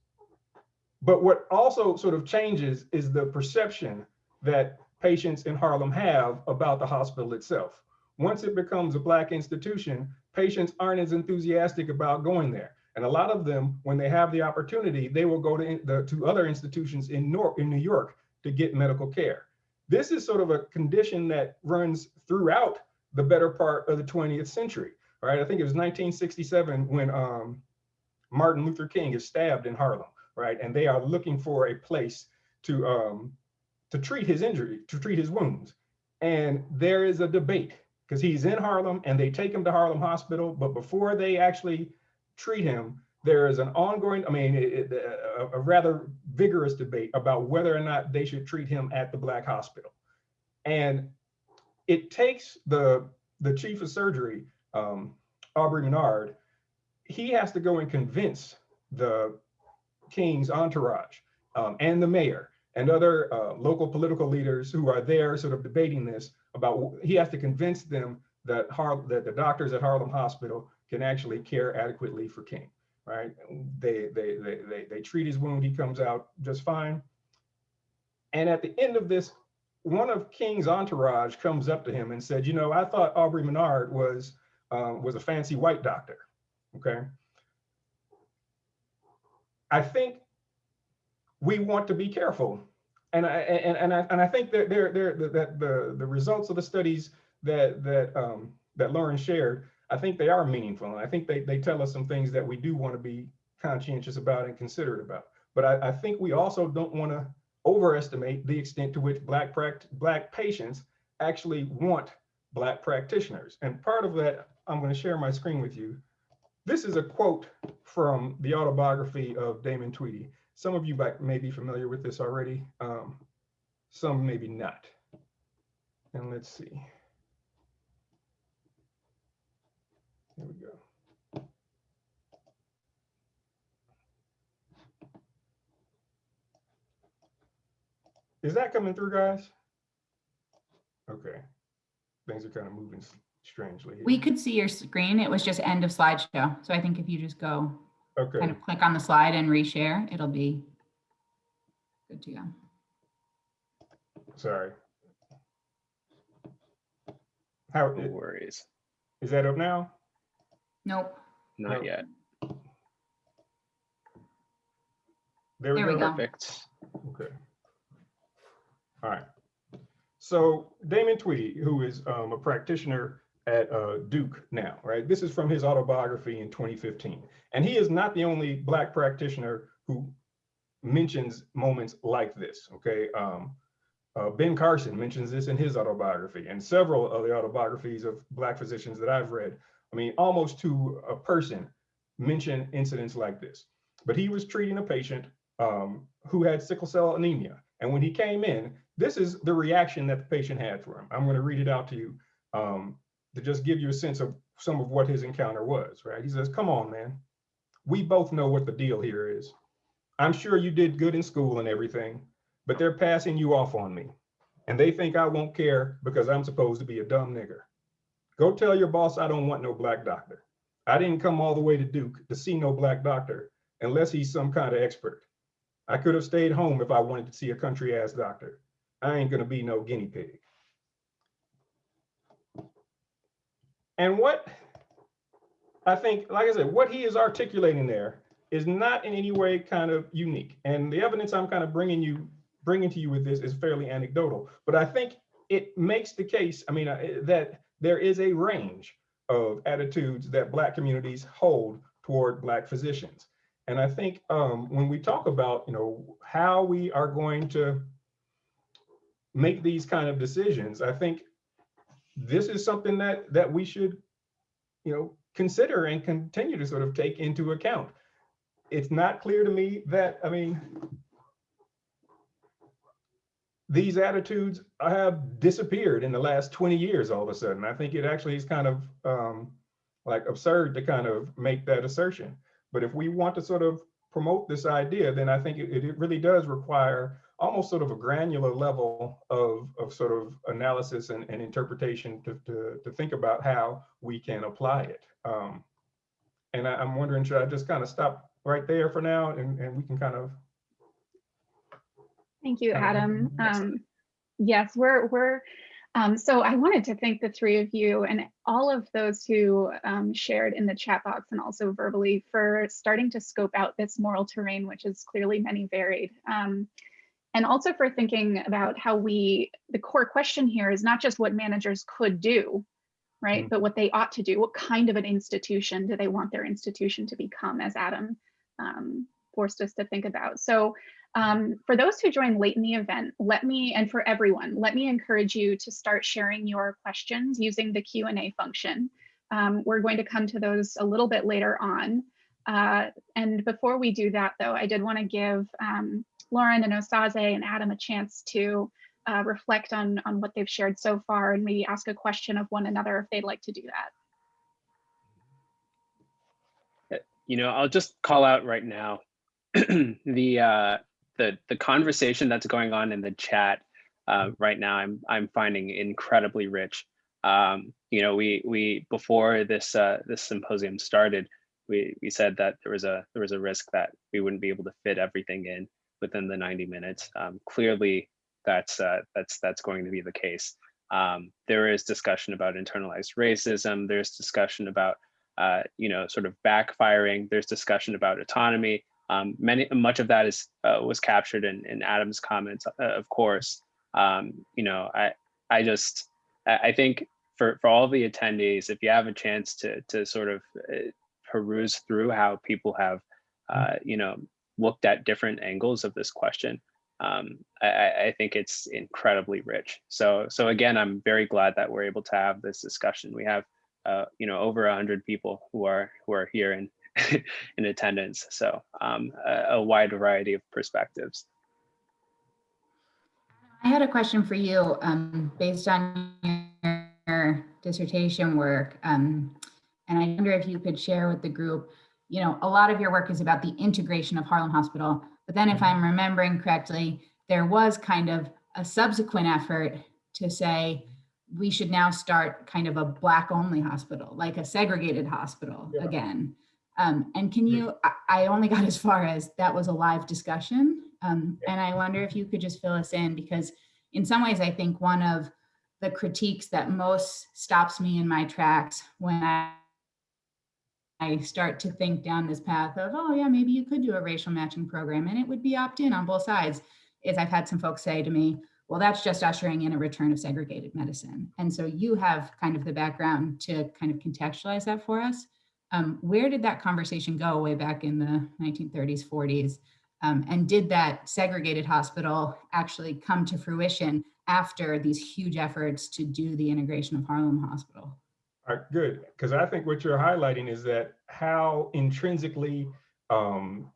But what also sort of changes is the perception that patients in Harlem have about the hospital itself. Once it becomes a Black institution, patients aren't as enthusiastic about going there. And a lot of them, when they have the opportunity, they will go to, the, to other institutions in, Nor in New York to get medical care. This is sort of a condition that runs throughout the better part of the 20th century, right? I think it was 1967 when um, Martin Luther King is stabbed in Harlem right? And they are looking for a place to um, to treat his injury, to treat his wounds. And there is a debate because he's in Harlem and they take him to Harlem Hospital, but before they actually treat him, there is an ongoing, I mean, it, it, a, a, rather vigorous debate about whether or not they should treat him at the Black Hospital. And it takes the, the chief of surgery, um, Aubrey Maynard, he has to go and convince the King's entourage um, and the mayor and other uh, local political leaders who are there sort of debating this about he has to convince them that Har that the doctors at Harlem Hospital can actually care adequately for King, right? They, they, they, they, they treat his wound, he comes out just fine. And at the end of this, one of King's entourage comes up to him and said, you know, I thought Aubrey Maynard was, uh, was a fancy white doctor, okay? I think we want to be careful. And I, and, and I, and I think that there, there, that the, the results of the studies that, that, um, that Lauren shared, I think they are meaningful. And I think they, they tell us some things that we do want to be conscientious about and considerate about. But I, I think we also don't want to overestimate the extent to which black black patients actually want black practitioners. And part of that, I'm going to share my screen with you. This is a quote from the autobiography of Damon Tweedy. Some of you may be familiar with this already. Um, some maybe not. And let's see. Here we go. Is that coming through, guys? Okay. Things are kind of moving strangely. here. We could see your screen. It was just end of slideshow. So I think if you just go kind of click on the slide and reshare, it'll be good to go. sorry. How, No worries. is that up now? Nope. Not No. yet. There we There we go. go. Perfect. Okay. All right. So Damon Tweedy, who is um, a practitioner at uh, Duke now, right? This is from his autobiography in 2015. And he is not the only Black practitioner who mentions moments like this, okay? Um, uh, ben Carson mentions this in his autobiography and several of the autobiographies of Black physicians that I've read. I mean, almost to a person mention incidents like this. But he was treating a patient um, who had sickle cell anemia. And when he came in, this is the reaction that the patient had for him. I'm going to read it out to you um, to just give you a sense of some of what his encounter was, right? He says, Come on, man. We both know what the deal here is. I'm sure you did good in school and everything, but they're passing you off on me. And they think I won't care because I'm supposed to be a dumb nigger. Go tell your boss I don't want no black doctor. I didn't come all the way to Duke to see no black doctor unless he's some kind of expert. I could have stayed home if I wanted to see a country ass doctor. I ain't gonna be no guinea pig. And what I think, like I said, what he is articulating there is not in any way kind of unique. And the evidence I'm kind of bringing you, bringing to you with this is fairly anecdotal, but I think it makes the case, I mean, uh, that there is a range of attitudes that Black communities hold toward Black physicians. And I think um, when we talk about, you know, how we are going to make these kind of decisions, I think this is something that that we should, you know, consider and continue to sort of take into account. It's not clear to me that, I mean, these attitudes have disappeared in the last 20 years all of a sudden. I think it actually is kind of um, like absurd to kind of make that assertion. But if we want to sort of promote this idea, then I think it, it really does require almost sort of a granular level of, of sort of analysis and, and interpretation to, to, to think about how we can apply it. Um, and I, I'm wondering, should I just kind of stop right there for now and, and we can kind of Thank you, Um, Adam. yes. Um, yes, we're we're. Um, so I wanted to thank the three of you and all of those who um, shared in the chat box and also verbally for starting to scope out this moral terrain, which is clearly many varied. And also for thinking about how we, the core question here is not just what managers could do, right? Mm. But what they ought to do. What kind of an institution do they want their institution to become, as Adam um, forced us to think about? So um, for those who joined late in the event, let me, and for everyone, let me encourage you to start sharing your questions using the Q&A function. Um, we're going to come to those a little bit later on. Uh, and before we do that though, I did wanna give um, Lauren and Osaze and Adam a chance to uh, reflect on, on what they've shared so far and maybe ask a question of one another if they'd like to do that. You know, I'll just call out right now the uh, the the conversation that's going on in the chat uh, right now. I'm I'm finding incredibly rich. Um, you know, we we before this uh, this symposium started, we we said that there was a there was a risk that we wouldn't be able to fit everything in within the 90 minutes. Um, clearly, that's uh, that's that's going to be the case. Um, there is discussion about internalized racism. There's discussion about uh, you know sort of backfiring. There's discussion about autonomy. Um, many much of that is uh, was captured in, in Adam's comments, uh, of course. Um, you know, I I just I think for for all the attendees, if you have a chance to to sort of uh, peruse through how people have uh, you know looked at different angles of this question, um, I, I- I think it's incredibly rich. So, so again, I'm very glad that we're able to have this discussion. We have, uh, you know, over a hundred people who are who are here in in attendance. So, um, a, a wide variety of perspectives. I had a question for you, um, based on your dissertation work. Um, and I wonder if you could share with the group, you know, a lot of your work is about the integration of Harlem Hospital. But then if I'm remembering correctly, there was kind of a subsequent effort to say, we should now start kind of a black only hospital, like a segregated hospital Yeah. again. Um, and can you, I, I only got as far as that was a live discussion. Um, and I wonder if you could just fill us in because in some ways, I think one of the critiques that most stops me in my tracks when I I start to think down this path of, oh yeah, maybe you could do a racial matching program and it would be opt-in on both sides, is I've had some folks say to me, well, that's just ushering in a return of segregated medicine. And so you have kind of the background to kind of contextualize that for us. Um, where did that conversation go way back in the 1930s, 40s? Um, and did that segregated hospital actually come to fruition after these huge efforts to do the integration of Harlem Hospital? Right, good, because I think what you're highlighting is that how intrinsically um,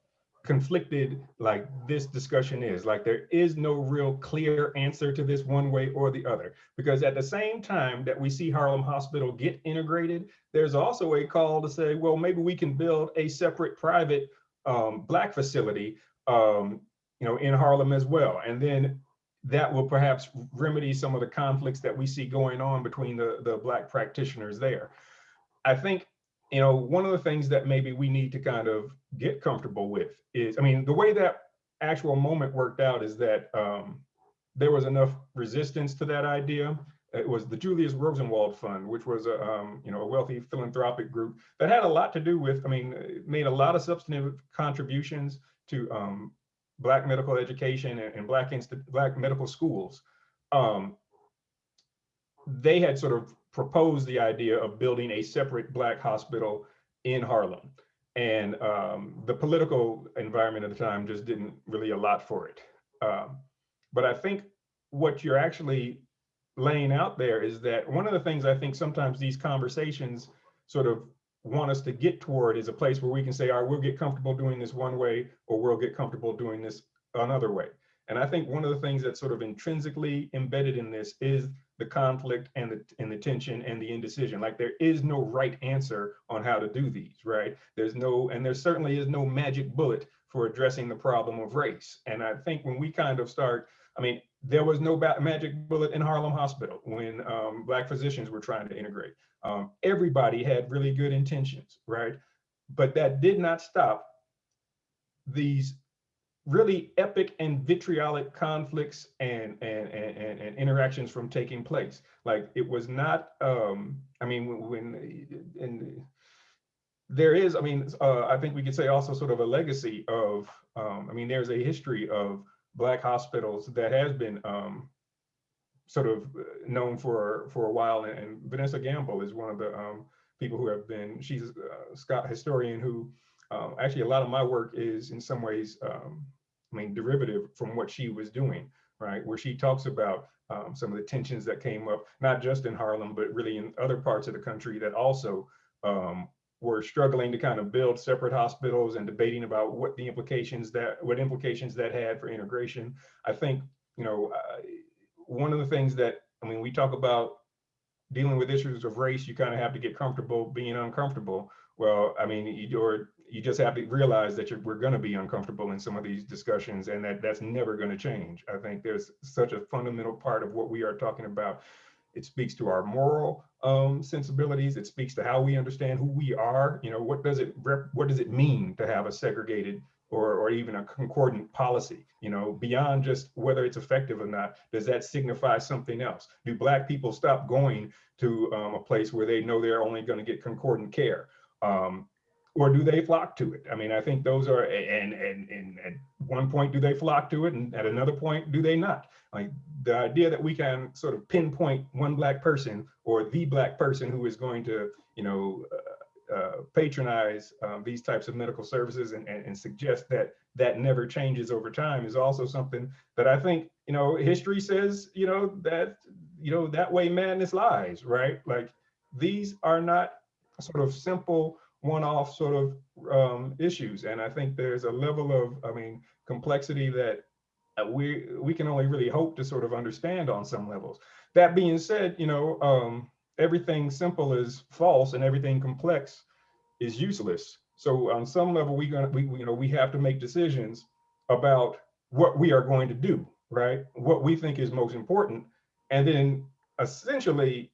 conflicted like this discussion is. Like there is no real clear answer to this one way or the other. Because at the same time that we see Harlem Hospital get integrated, there's also a call to say, well, maybe we can build a separate private um, Black facility, um, you know, in Harlem as well. And then that will perhaps remedy some of the conflicts that we see going on between the, the Black practitioners there. I think, you know, one of the things that maybe we need to kind of get comfortable with is, I mean, the way that actual moment worked out is that um, there was enough resistance to that idea. It was the Julius Rosenwald Fund, which was a, um, you know, a wealthy philanthropic group that had a lot to do with, I mean, made a lot of substantive contributions to um, Black medical education and, and Black, Black medical schools. Um, they had sort of proposed the idea of building a separate Black hospital in Harlem. And um, the political environment at the time just didn't really allot for it. Um, but I think what you're actually laying out there is that one of the things I think sometimes these conversations sort of want us to get toward is a place where we can say, all right, we'll get comfortable doing this one way, or we'll get comfortable doing this another way. And I think one of the things that's sort of intrinsically embedded in this is the conflict and the and the tension and the indecision. Like there is no right answer on how to do these, right? There's no, and there certainly is no magic bullet for addressing the problem of race. And I think when we kind of start, I mean, there was no magic bullet in Harlem Hospital when um, Black physicians were trying to integrate. Um, everybody had really good intentions, right? But that did not stop these really epic and vitriolic conflicts and, and, and, and, interactions from taking place. Like it was not, um, I mean, when, when in, there is, I mean, uh, I think we could say also sort of a legacy of, um, I mean, there's a history of Black hospitals that has been um, sort of known for for a while. And, and, Vanessa Gamble is one of the um, people who have been, she's a Scott historian who um, actually a lot of my work is in some ways, um, I mean, derivative from what she was doing, right? Where she talks about um, some of the tensions that came up, not just in Harlem, but really in other parts of the country that also um, were struggling to kind of build separate hospitals and debating about what the implications that what implications that had for integration. I think you know uh, one of the things that I mean we talk about dealing with issues of race, you kind of have to get comfortable being uncomfortable. Well, I mean, you or you just have to realize that we're going to be uncomfortable in some of these discussions, and that that's never going to change. I think there's such a fundamental part of what we are talking about it speaks to our moral um, sensibilities. It speaks to how we understand who we are. You know, what does it what does it mean to have a segregated or, or even a concordant policy? You know, beyond just whether it's effective or not, does that signify something else? Do Black people stop going to um, a place where they know they're only going to get concordant care? Um, or do they flock to it? I mean, I think those are, and, and, and at one point, do they flock to it? And at another point, do they not? Like the idea that we can sort of pinpoint one Black person or the Black person who is going to, you know, uh, uh, patronize um, these types of medical services and, and, and suggest that that never changes over time is also something that I think, you know, history says, you know, that, you know, that way madness lies, right? Like these are not sort of simple one-off sort of um, issues. And I think there's a level of, I mean, complexity that uh, we we can only really hope to sort of understand on some levels. That being said, you know, um, everything simple is false and everything complex is useless. So on some level, we gonna we you know we have to make decisions about what we are going to do, right? What we think is most important, and then essentially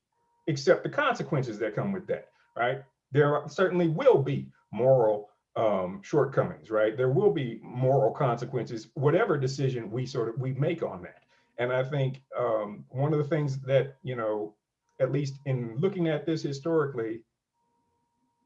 accept the consequences that come with that, right? There certainly will be moral um, shortcomings, right? There will be moral consequences, whatever decision we sort of we make on that. And I think um, one of the things that you know, at least in looking at this historically,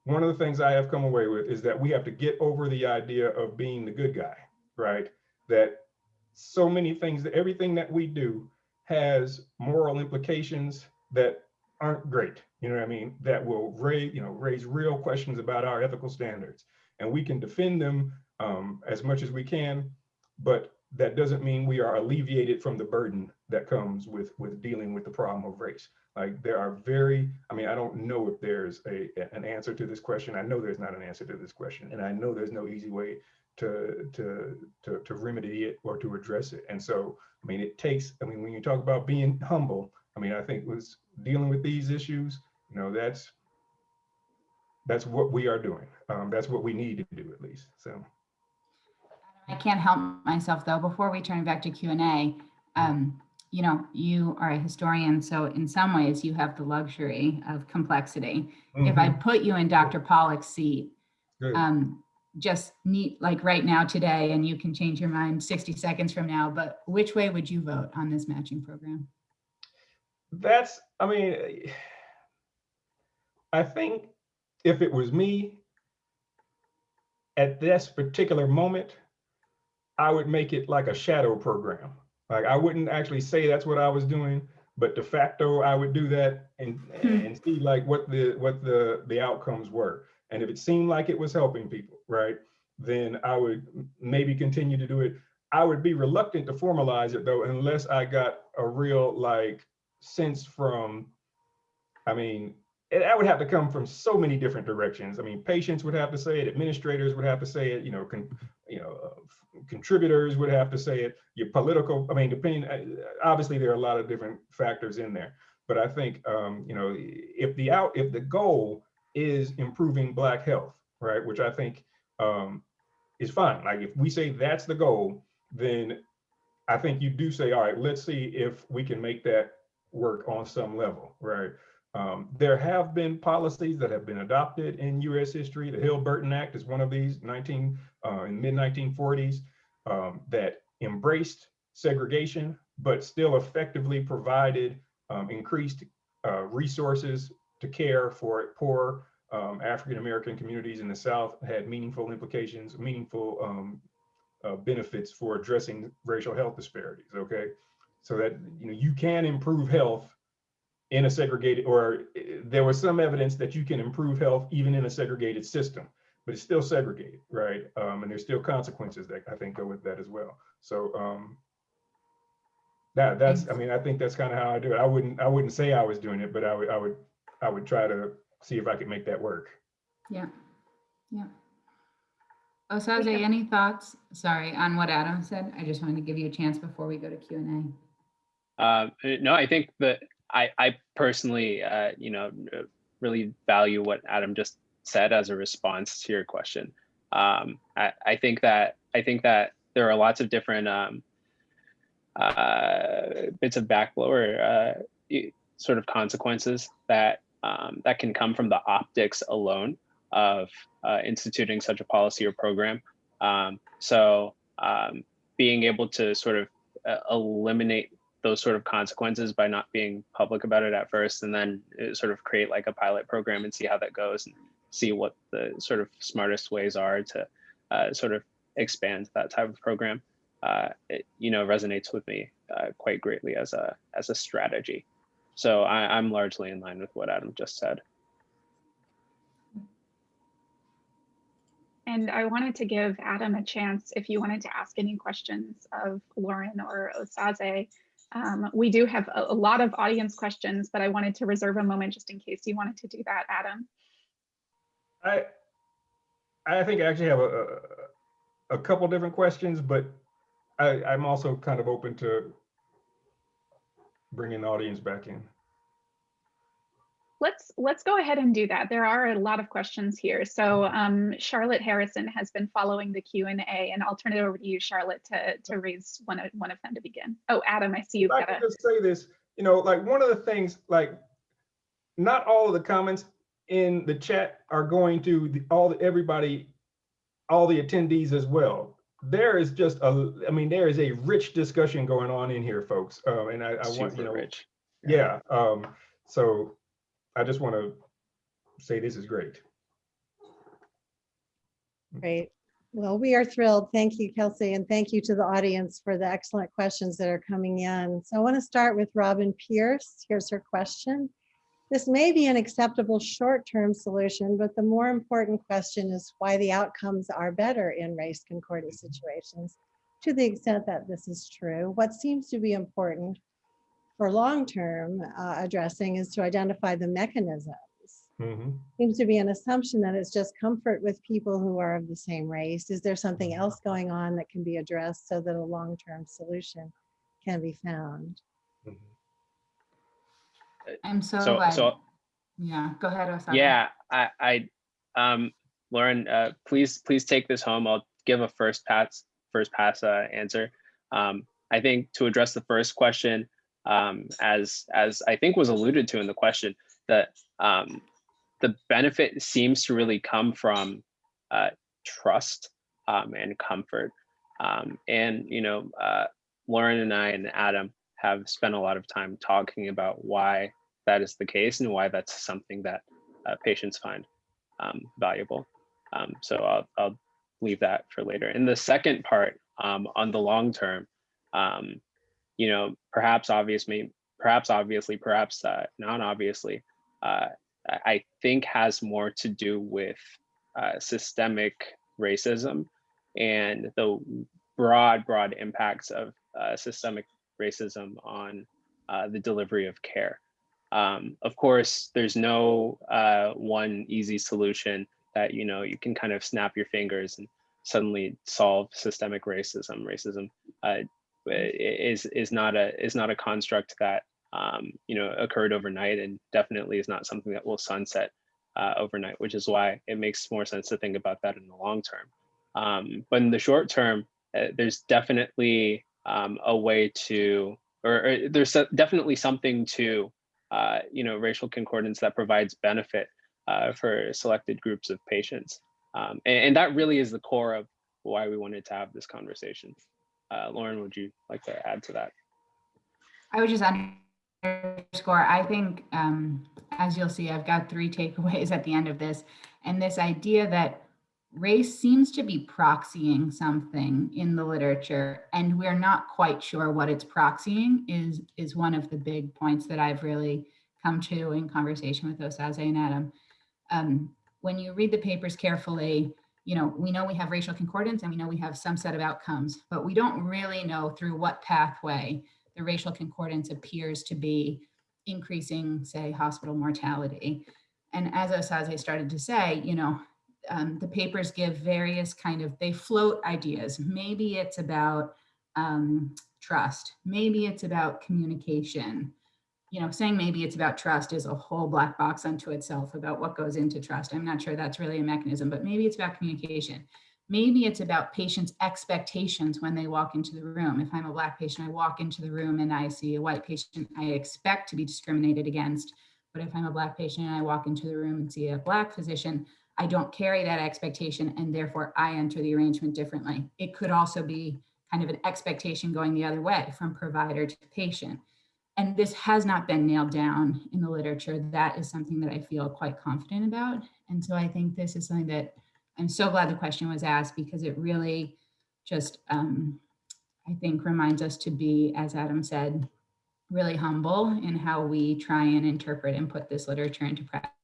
one of the things I have come away with is that we have to get over the idea of being the good guy, right? That so many things, that everything that we do has moral implications that aren't great. You know what I mean? That will raise, you know, raise real questions about our ethical standards. And we can defend them um, as much as we can, but that doesn't mean we are alleviated from the burden that comes with with dealing with the problem of race. Like there are very, I mean, I don't know if there's a an answer to this question. I know there's not an answer to this question, and I know there's no easy way to to to to remedy it or to address it. And so, I mean, it takes. I mean, when you talk about being humble, I mean, I think was dealing with these issues. You know, that's that's what we are doing. Um, that's what we need to do at least. So. I can't help myself though, before we turn back to Q and A, um, you know, you are a historian, so in some ways you have the luxury of complexity. If I Mhm. put you in Dr. Pollock's seat, um, just neat, like right now today, and you can change your mind 60 seconds from now, but which way would you vote on this matching program? That's, I mean, I think if it was me at this particular moment, I would make it like a shadow program. Like I wouldn't actually say that's what I was doing, but de facto I would do that and hmm. and see like what the what the the outcomes were. And if it seemed like it was helping people, right, then I would maybe continue to do it. I would be reluctant to formalize it though, unless I got a real like sense from, I mean, it, that would have to come from so many different directions. I mean, patients would have to say it, administrators would have to say it, you know, you know, contributors would have to say it. Your political, I mean, depending, uh, obviously there are a lot of different factors in there. But I think, um, you know, if the out, if the goal is improving Black health, right, which I think um, is fine. Like if we say that's the goal, then I think you do say, all right, let's see if we can make that work on some level, right? Um, there have been policies that have been adopted in U.S. history. The Hill-Burton Act is one of these, 19 uh, in mid 1940s, um, that embraced segregation, but still effectively provided um, increased uh, resources to care for poor um, African American communities in the South. Had meaningful implications, meaningful um, uh, benefits for addressing racial health disparities. Okay, so that you know you can improve health in a segregated, or uh, there was some evidence that you can improve health even in a segregated system, but it's still segregated, right? Um, and there's still consequences that I think go with that as well. So um, that that's, I mean, I think that's kind of how I do it. I wouldn't, I wouldn't say I was doing it, but I would, I would, I would try to see if I could make that work. Yeah, yeah. Osaze, any thoughts? Sorry, on what Adam said? I just wanted to give you a chance before we go to Q and A. uh, no, I think that I, I personally, uh, you know, uh, really value what Adam just said as a response to your question. Um, I, I think that I think that there are lots of different um, uh, bits of backblower uh, sort of consequences that um, that can come from the optics alone of uh, instituting such a policy or program. Um, so um, being able to sort of uh, eliminate those sort of consequences by not being public about it at first and then uh, sort of create like a pilot program and see how that goes and see what the sort of smartest ways are to uh, sort of expand that type of program uh, it, you know resonates with me uh, quite greatly as a as a strategy so I, i'm largely in line with what adam just said And I wanted to give Adam a chance if you wanted to ask any questions of Lauren or Osaze. Um, we do have a, a lot of audience questions, but I wanted to reserve a moment just in case you wanted to do that, Adam. I, I think I actually have a, a, couple different questions, but I, I'm also kind of open to bringing the audience back in. Let's let's go ahead and do that. There are a lot of questions here. So um, Charlotte Harrison has been following the Q and A, and I'll turn it over to you, Charlotte, to to raise one of one of them to begin. Oh, Adam, I see you've I could just say this, you know, like one of the things, like, not all of the comments in the chat are going to the, all, the everybody, all the attendees as well. There is just a, I mean, there is a rich discussion going on in here, folks. Um, and I, I want, you Super know, rich. yeah, um, so I just want to say this is great. Great. Well, we are thrilled. Thank you, Kelsey, and thank you to the audience for the excellent questions that are coming in. So I want to start with Robin Pierce. Here's her question. This may be an acceptable short-term solution, but the more important question is why the outcomes are better in race concordant situations. To the extent that this is true, what seems to be important for long-term uh, addressing is to identify the mechanisms Mhm. seems to be an assumption that it's just comfort with people who are of the same race. Is there something else going on that can be addressed so that a long-term solution can be found? Mhm. I'm so So, glad. so Yeah, go ahead, Osaze. Yeah, I, I, um, Lauren, uh, please, please take this home. I'll give a first pass, first pass uh, answer. Um, I think to address the first question, um, as as I think was alluded to in the question, that um, the benefit seems to really come from uh, trust um, and comfort. Um, and you know, uh, Lauren and I and Adam have spent a lot of time talking about why that is the case and why that's something that uh, patients find um, valuable. Um, so I'll, I'll leave that for later. And the second part, um, on the long term, um, you know, perhaps obviously, perhaps obviously, perhaps uh, not obviously, uh, I think has more to do with uh, systemic racism and the broad, broad impacts of uh, systemic racism on uh, the delivery of care. Um, of course, there's no uh, one easy solution that you know you can kind of snap your fingers and suddenly solve systemic racism. Racism uh, is is not a is not a construct that um, you know occurred overnight, and definitely is not something that will sunset uh, overnight. Which is why it makes more sense to think about that in the long term. Um, but in the short term, uh, there's definitely um, a way to, or, or there's definitely something to uh, you know, racial concordance that provides benefit uh, for selected groups of patients. Um, and, and that really is the core of why we wanted to have this conversation. Uh, Lauren, would you like to add to that? I would just underscore, I think, um, as you'll see, I've got three takeaways at the end of this. And this idea that race seems to be proxying something in the literature and we're not quite sure what it's proxying is, is one of the big points that I've really come to in conversation with Osaze and Adam. Um, when you read the papers carefully, you know, we know we have racial concordance and we know we have some set of outcomes, but we don't really know through what pathway the racial concordance appears to be increasing, say, hospital mortality. And as Osaze started to say, you know, um, the papers give various kind of, they float ideas. Maybe it's about um, trust. Maybe it's about communication. You know, saying maybe it's about trust is a whole black box unto itself about what goes into trust. I'm not sure that's really a mechanism, but maybe it's about communication. Maybe it's about patients' expectations when they walk into the room. If I'm a black patient, I walk into the room and I see a white patient, I expect to be discriminated against. But if I'm a black patient and I walk into the room and see a black physician, I don't carry that expectation and therefore I enter the arrangement differently. It could also be kind of an expectation going the other way from provider to patient. And this has not been nailed down in the literature. That is something that I feel quite confident about. And so I think this is something that I'm so glad the question was asked because it really just, um, I think, reminds us to be, as Adam said, really humble in how we try and interpret and put this literature into practice.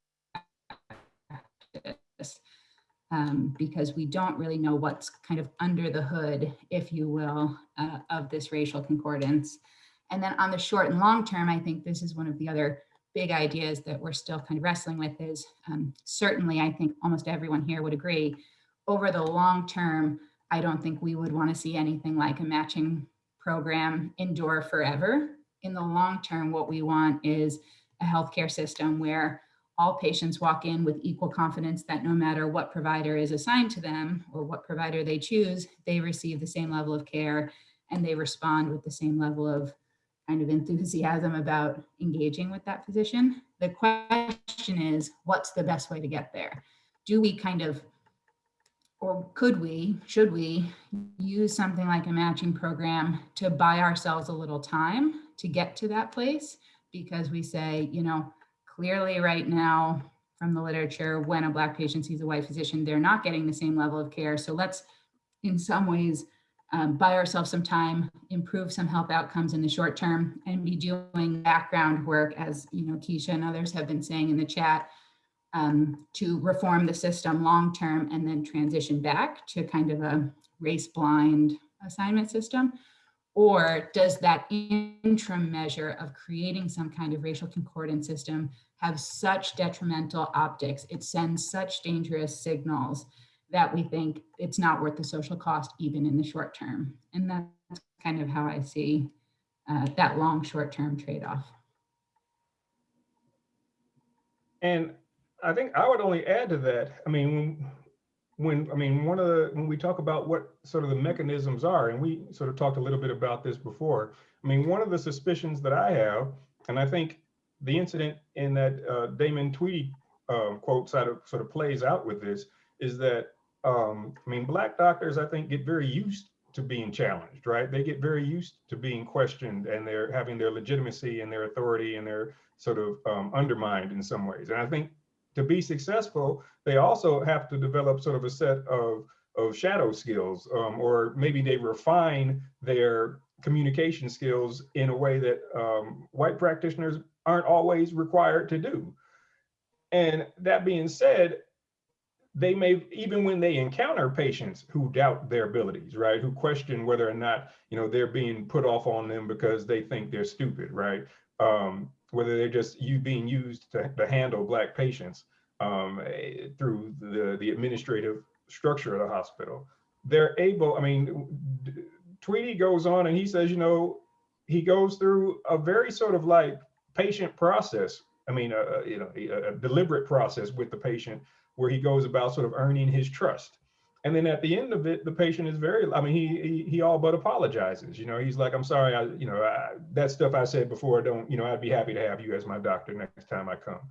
Um, because we don't really know what's kind of under the hood, if you will, uh, of this racial concordance. And then on the short and long term, I think this is one of the other big ideas that we're still kind of wrestling with is um, certainly, I think almost everyone here would agree, over the long term, I don't think we would want to see anything like a matching program endure forever. In the long term, what we want is a healthcare system where all patients walk in with equal confidence that no matter what provider is assigned to them or what provider they choose, they receive the same level of care and they respond with the same level of kind of enthusiasm about engaging with that physician. The question is, what's the best way to get there? Do we kind of, or could we, should we use something like a matching program to buy ourselves a little time to get to that place? Because we say, you know, clearly right now from the literature, when a Black patient sees a white physician, they're not getting the same level of care. So let's, in some ways, um, buy ourselves some time, improve some health outcomes in the short term, and be doing background work, as you know, Keisha and others have been saying in the chat, um, to reform the system long term and then transition back to kind of a race blind assignment system? Or does that interim measure of creating some kind of racial concordance system have such detrimental optics? It sends such dangerous signals that we think it's not worth the social cost even in the short term. And that's kind of how I see uh, that long short term trade off. And I think I would only add to that. I mean, when, I mean, one of the, when we talk about what sort of the mechanisms are, and we sort of talked a little bit about this before. I mean, one of the suspicions that I have, and I think the incident in that uh, Damon Tweedy um, quote sort of, sort of plays out with this, is that, um, I mean, Black doctors, I think, get very used to being challenged, right? They get very used to being questioned and they're having their legitimacy and their authority and their sort of um, undermined in some ways. And I think to be successful, they also have to develop sort of a set of, of shadow skills, um, or maybe they refine their communication skills in a way that um, white practitioners aren't always required to do. And that being said, they may, even when they encounter patients who doubt their abilities, right? Who question whether or not, you know, they're being put off on them because they think they're stupid, right? Um, whether they're just you being used to, to handle black patients um, eh, through the, the administrative structure of the hospital. They're able, I mean, Tweedy goes on and he says, you know, he goes through a very sort of like patient process. I mean, uh, you know, a, a deliberate process with the patient where he goes about sort of earning his trust. And then at the end of it, the patient is very, I mean, he, he, he all but apologizes, you know, he's like, I'm sorry, I, you know, I, that stuff I said before, don't, you know, I'd be happy to have you as my doctor next time I come.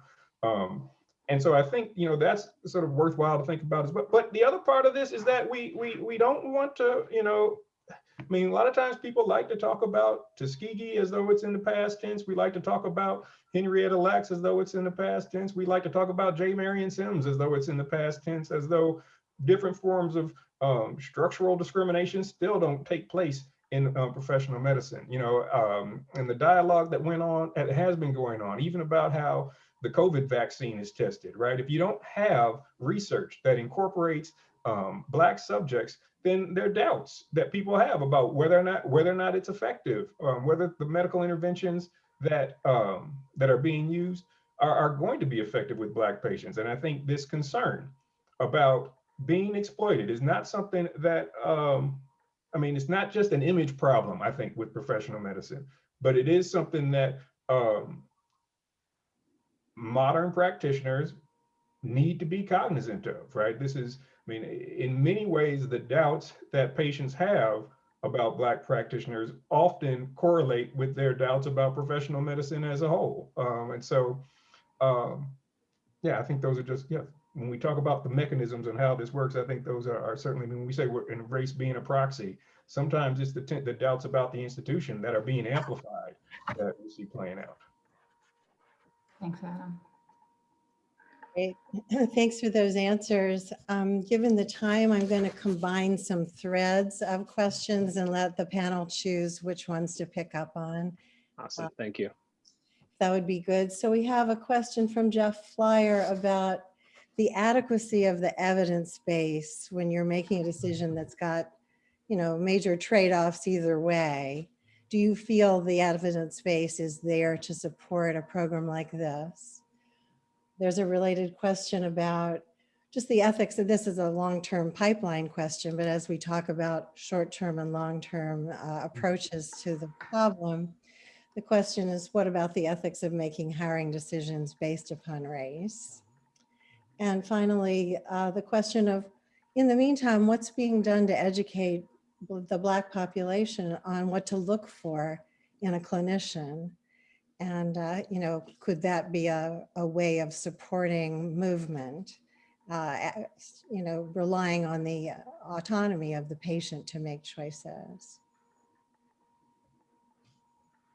Um, and so I think, you know, that's sort of worthwhile to think about as well. But the other part of this is that we, we, we don't want to, you know, I mean, a lot of times people like to talk about Tuskegee as though it's in the past tense. We like to talk about Henrietta Lacks as though it's in the past tense. We like to talk about J. Marion Sims as though it's in the past tense, as though different forms of um, structural discrimination still don't take place in uh, professional medicine. You know, um, and the dialogue that went on, has been going on, even about how the COVID vaccine is tested, right? If you don't have research that incorporates um, Black subjects, then there are doubts that people have about whether or not whether or not it's effective, um, whether the medical interventions that um, that are being used are, are going to be effective with Black patients. And I think this concern about being exploited is not something that, um, I mean, it's not just an image problem, I think, with professional medicine, but it is something that um, modern practitioners need to be cognizant of, right? This is, I mean, in many ways, the doubts that patients have about Black practitioners often correlate with their doubts about professional medicine as a whole. Um, and so, um, yeah, I think those are just, yeah, when we talk about the mechanisms and how this works, I think those are, are certainly, when we say we're in race being a proxy, sometimes it's the, the doubts about the institution that are being amplified that we see playing out. Thanks, Adam. Great. Thanks for those answers. Um, given the time, I'm going to combine some threads of questions and let the panel choose which ones to pick up on. Awesome, thank you. That would be good. So we have a question from Jeff Flier about the adequacy of the evidence base when you're making a decision that's got, you know, major trade-offs either way. Do you feel the evidence base is there to support a program like this? There's a related question about just the ethics of this is a long-term pipeline question, but as we talk about short-term and long-term uh, approaches to the problem, the question is, what about the ethics of making hiring decisions based upon race? And finally, uh, the question of, in the meantime, what's being done to educate the Black population on what to look for in a clinician? And, uh, you know, could that be a, a way of supporting movement? Uh, you know, relying on the autonomy of the patient to make choices.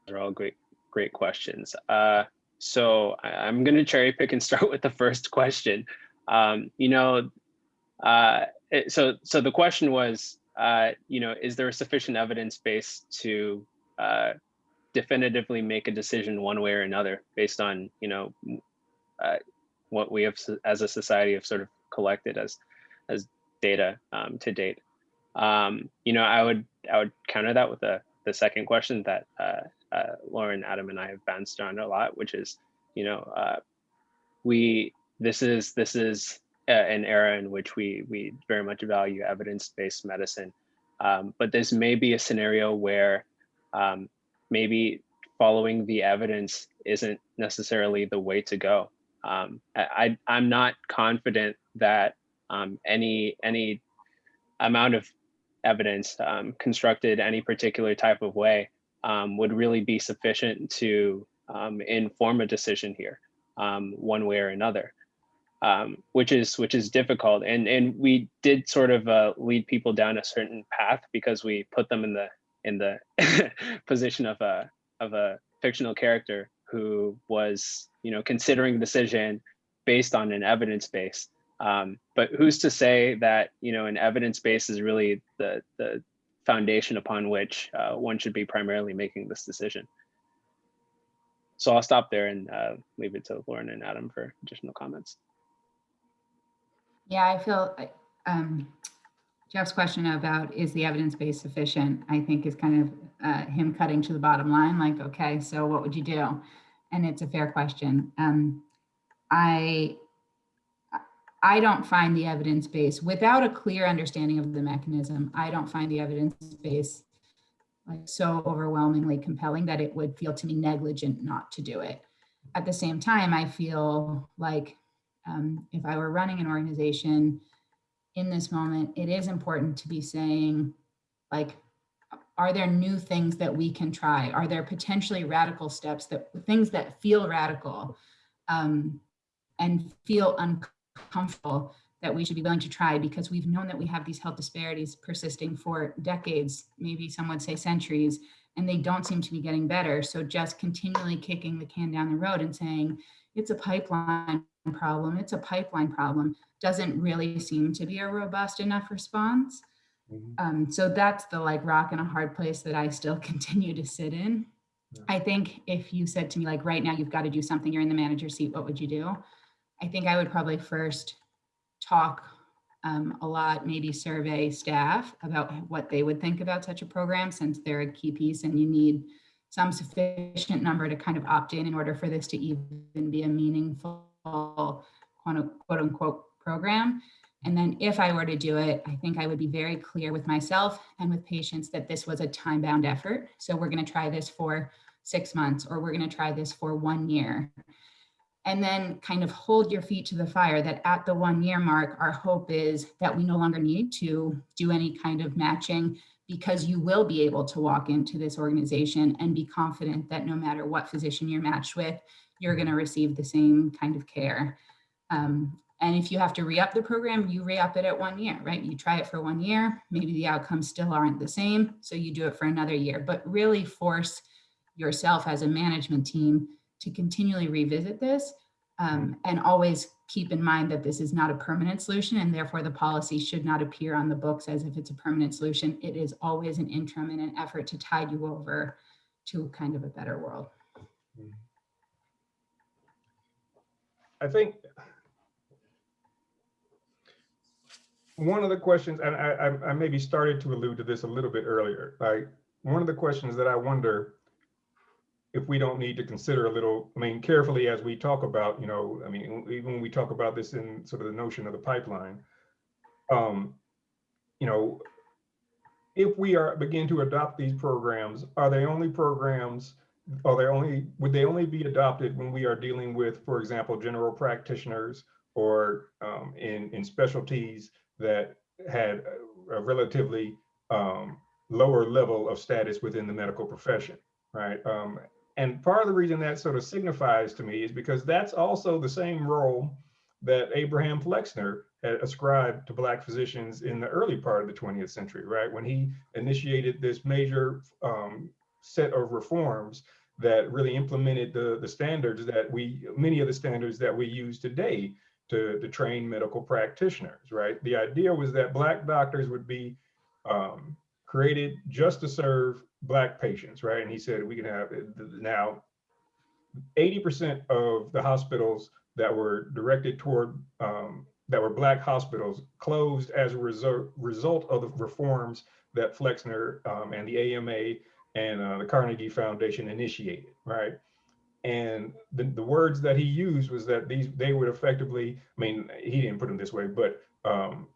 They're all great, great questions. Uh, so I, am going to cherry pick and start with the first question. Um, you know, uh, it, so so the question was, uh, you know, is there a sufficient evidence base to uh, definitively make a decision one way or another based on, you know, uh, what we have as a society have sort of collected as as data um, to date. Um, you know, I would I would counter that with the the second question that uh, Lauren, Adam, and I have bounced on a lot, which is, you know, uh, we this is this is uh, an era in which we we very much value evidence-based medicine, um, but this may be a scenario where um, maybe following the evidence isn't necessarily the way to go. Um, I, I am not confident that um, any any amount of evidence um, constructed any particular type of way um, would really be sufficient to um, inform a decision here, um, one way or another, um, which is which is difficult. And and we did sort of uh, lead people down a certain path because we put them in the in the position of a of a fictional character who was you know considering decision based on an evidence base. Um, but who's to say that you know an evidence base is really the the foundation upon which uh, one should be primarily making this decision. So I'll stop there and uh, leave it to Lauren and Adam for additional comments. Yeah, I feel um, Jeff's question about is the evidence base sufficient, I think is kind of uh, him cutting to the bottom line, like, okay, so what would you do? And it's a fair question. Um, I I don't find the evidence base without a clear understanding of the mechanism. I don't find the evidence base like so overwhelmingly compelling that it would feel to me negligent not to do it. At the same time, I feel like um, if I were running an organization in this moment, it is important to be saying like, are there new things that we can try? Are there potentially radical steps that things that feel radical um, and feel uncomfortable comfortable that we should be willing to try because we've known that we have these health disparities persisting for decades, maybe some would say centuries, and they don't seem to be getting better. So just continually kicking the can down the road and saying, it's a pipeline problem, it's a pipeline problem, doesn't really seem to be a robust enough response. Mm -hmm. um, so that's the like rock in a hard place that I still continue to sit in. Yeah. I think if you said to me like right now you've got to do something, you're in the manager seat, what would you do? I think I would probably first talk um, a lot, maybe survey staff about what they would think about such a program since they're a key piece and you need some sufficient number to kind of opt in in order for this to even be a meaningful quote unquote program. And then if I were to do it, I think I would be very clear with myself and with patients that this was a time bound effort. So we're gonna try this for six months or we're gonna try this for one year and then kind of hold your feet to the fire that at the one year mark, our hope is that we no longer need to do any kind of matching because you will be able to walk into this organization and be confident that no matter what physician you're matched with, you're gonna receive the same kind of care. Um, and if you have to re-up the program, you re-up it at one year, right? You try it for one year, maybe the outcomes still aren't the same, so you do it for another year, but really force yourself as a management team to continually revisit this um, and always keep in mind that this is not a permanent solution and therefore the policy should not appear on the books as if it's a permanent solution. It is always an interim and an effort to tide you over to kind of a better world. I think one of the questions, and I, I, I maybe started to allude to this a little bit earlier, like, one of the questions that I wonder if we don't need to consider a little, I mean, carefully as we talk about, you know, I mean, even when we talk about this in sort of the notion of the pipeline, um, you know, if we are begin to adopt these programs, are they only programs, are they only, would they only be adopted when we are dealing with, for example, general practitioners or um, in, in specialties that had a relatively um, lower level of status within the medical profession, right? Um, and part of the reason that sort of signifies to me is because that's also the same role that Abraham Flexner had ascribed to Black physicians in the early part of the 20th century, right? When he initiated this major um, set of reforms that really implemented the, the standards that we, many of the standards that we use today to, to train medical practitioners, right? The idea was that Black doctors would be um, created just to serve Black patients, right? And he said we can have, now 80% of the hospitals that were directed toward, um, that were Black hospitals closed as a result, result of the reforms that Flexner um, and the AMA and uh, the Carnegie Foundation initiated, right? And the, the words that he used was that these they would effectively, I mean, he didn't put them this way, but um,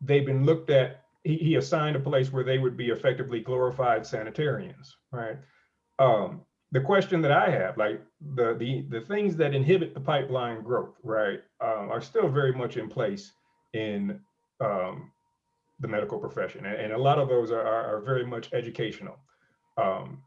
they've been looked at, he, he assigned a place where they would be effectively glorified sanitarians, right? Um, the question that I have, like the the the things that inhibit the pipeline growth, right, um, are still very much in place in um, the medical profession, and, and, a lot of those are, are, are very much educational. Um,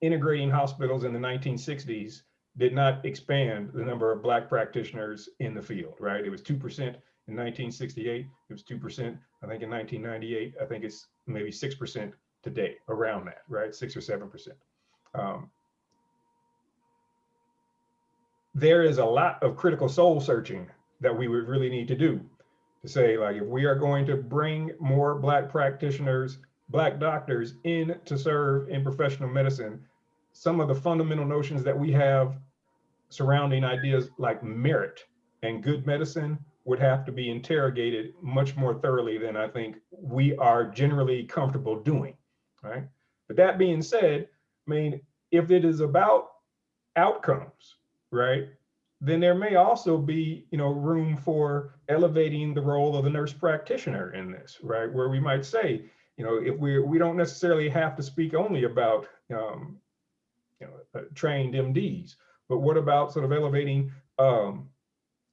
integrating hospitals in the 1960s did not expand the number of Black practitioners in the field, right? It was 2% in 1968. It was 2%, I think, in 1998. I think it's maybe 6% today, around that, right? 6 or 7%. Um, there is a lot of critical soul searching that we would really need to do to say, like, if we are going to bring more Black practitioners, Black doctors in to serve in professional medicine, some of the fundamental notions that we have surrounding ideas like merit and good medicine would have to be interrogated much more thoroughly than I think we are generally comfortable doing, right? But that being said, I mean, if it is about outcomes, right, then there may also be, you know, room for elevating the role of the nurse practitioner in this, right? Where we might say, you know, if we we don't necessarily have to speak only about um, you know, uh, trained MDs, but what about sort of elevating um,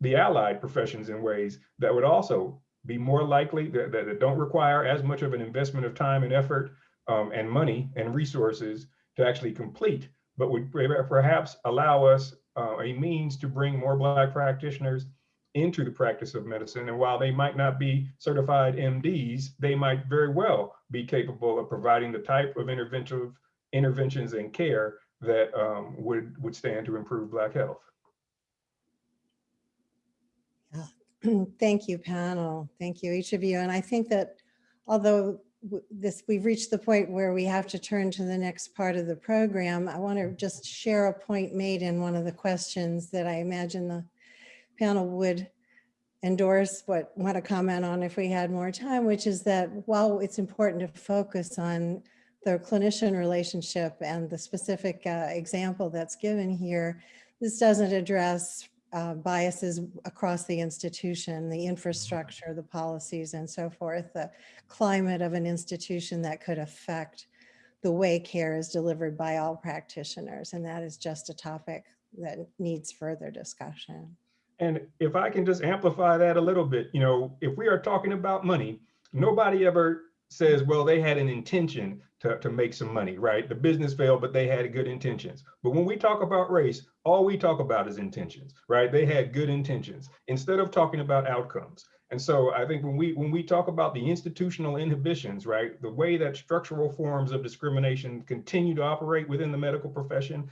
the allied professions in ways that would also be more likely that, that, don't require as much of an investment of time and effort um, and money and resources to actually complete, but would perhaps allow us uh, a means to bring more Black practitioners into the practice of medicine. And while they might not be certified MDs, they might very well be capable of providing the type of interventive interventions and care that um, would, would stand to improve Black health. Thank you, panel. Thank you, each of you. And I think that although this we've reached the point where we have to turn to the next part of the program, I want to just share a point made in one of the questions that I imagine the panel would endorse, what want to comment on if we had more time, which is that while it's important to focus on the clinician relationship and the specific uh, example that's given here, this doesn't address uh, biases across the institution, the infrastructure, the policies, and so forth, the climate of an institution that could affect the way care is delivered by all practitioners. And that is just a topic that needs further discussion. And if I can just amplify that a little bit, you know, if we are talking about money, nobody ever says, well, they had an intention to, to make some money, right? The business failed, but they had good intentions. But when we talk about race, all we talk about is intentions, right? They had good intentions instead of talking about outcomes. And so I think when we when we talk about the institutional inhibitions, right, the way that structural forms of discrimination continue to operate within the medical profession,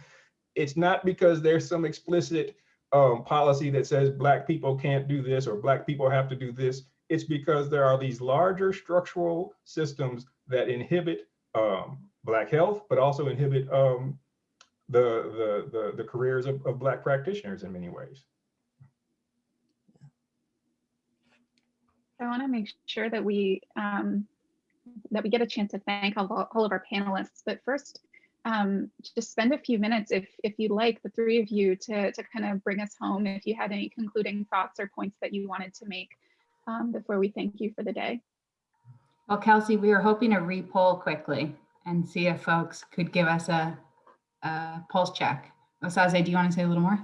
it's not because there's some explicit um, policy that says black people can't do this or black people have to do this it's because there are these larger structural systems that inhibit um, Black health, but also inhibit um, the, the, the, the, careers of, of Black practitioners in many ways. I want to make sure that we um, that we get a chance to thank all, all of our panelists. But first, um, just spend a few minutes, if if you'd like, the three of you to to kind of bring us home. If you had any concluding thoughts or points that you wanted to make um, before we thank you for the day. Well, Kelsey, we were hoping to re-poll quickly and see if folks could give us a, a pulse check. Osaze, do you want to say a little more?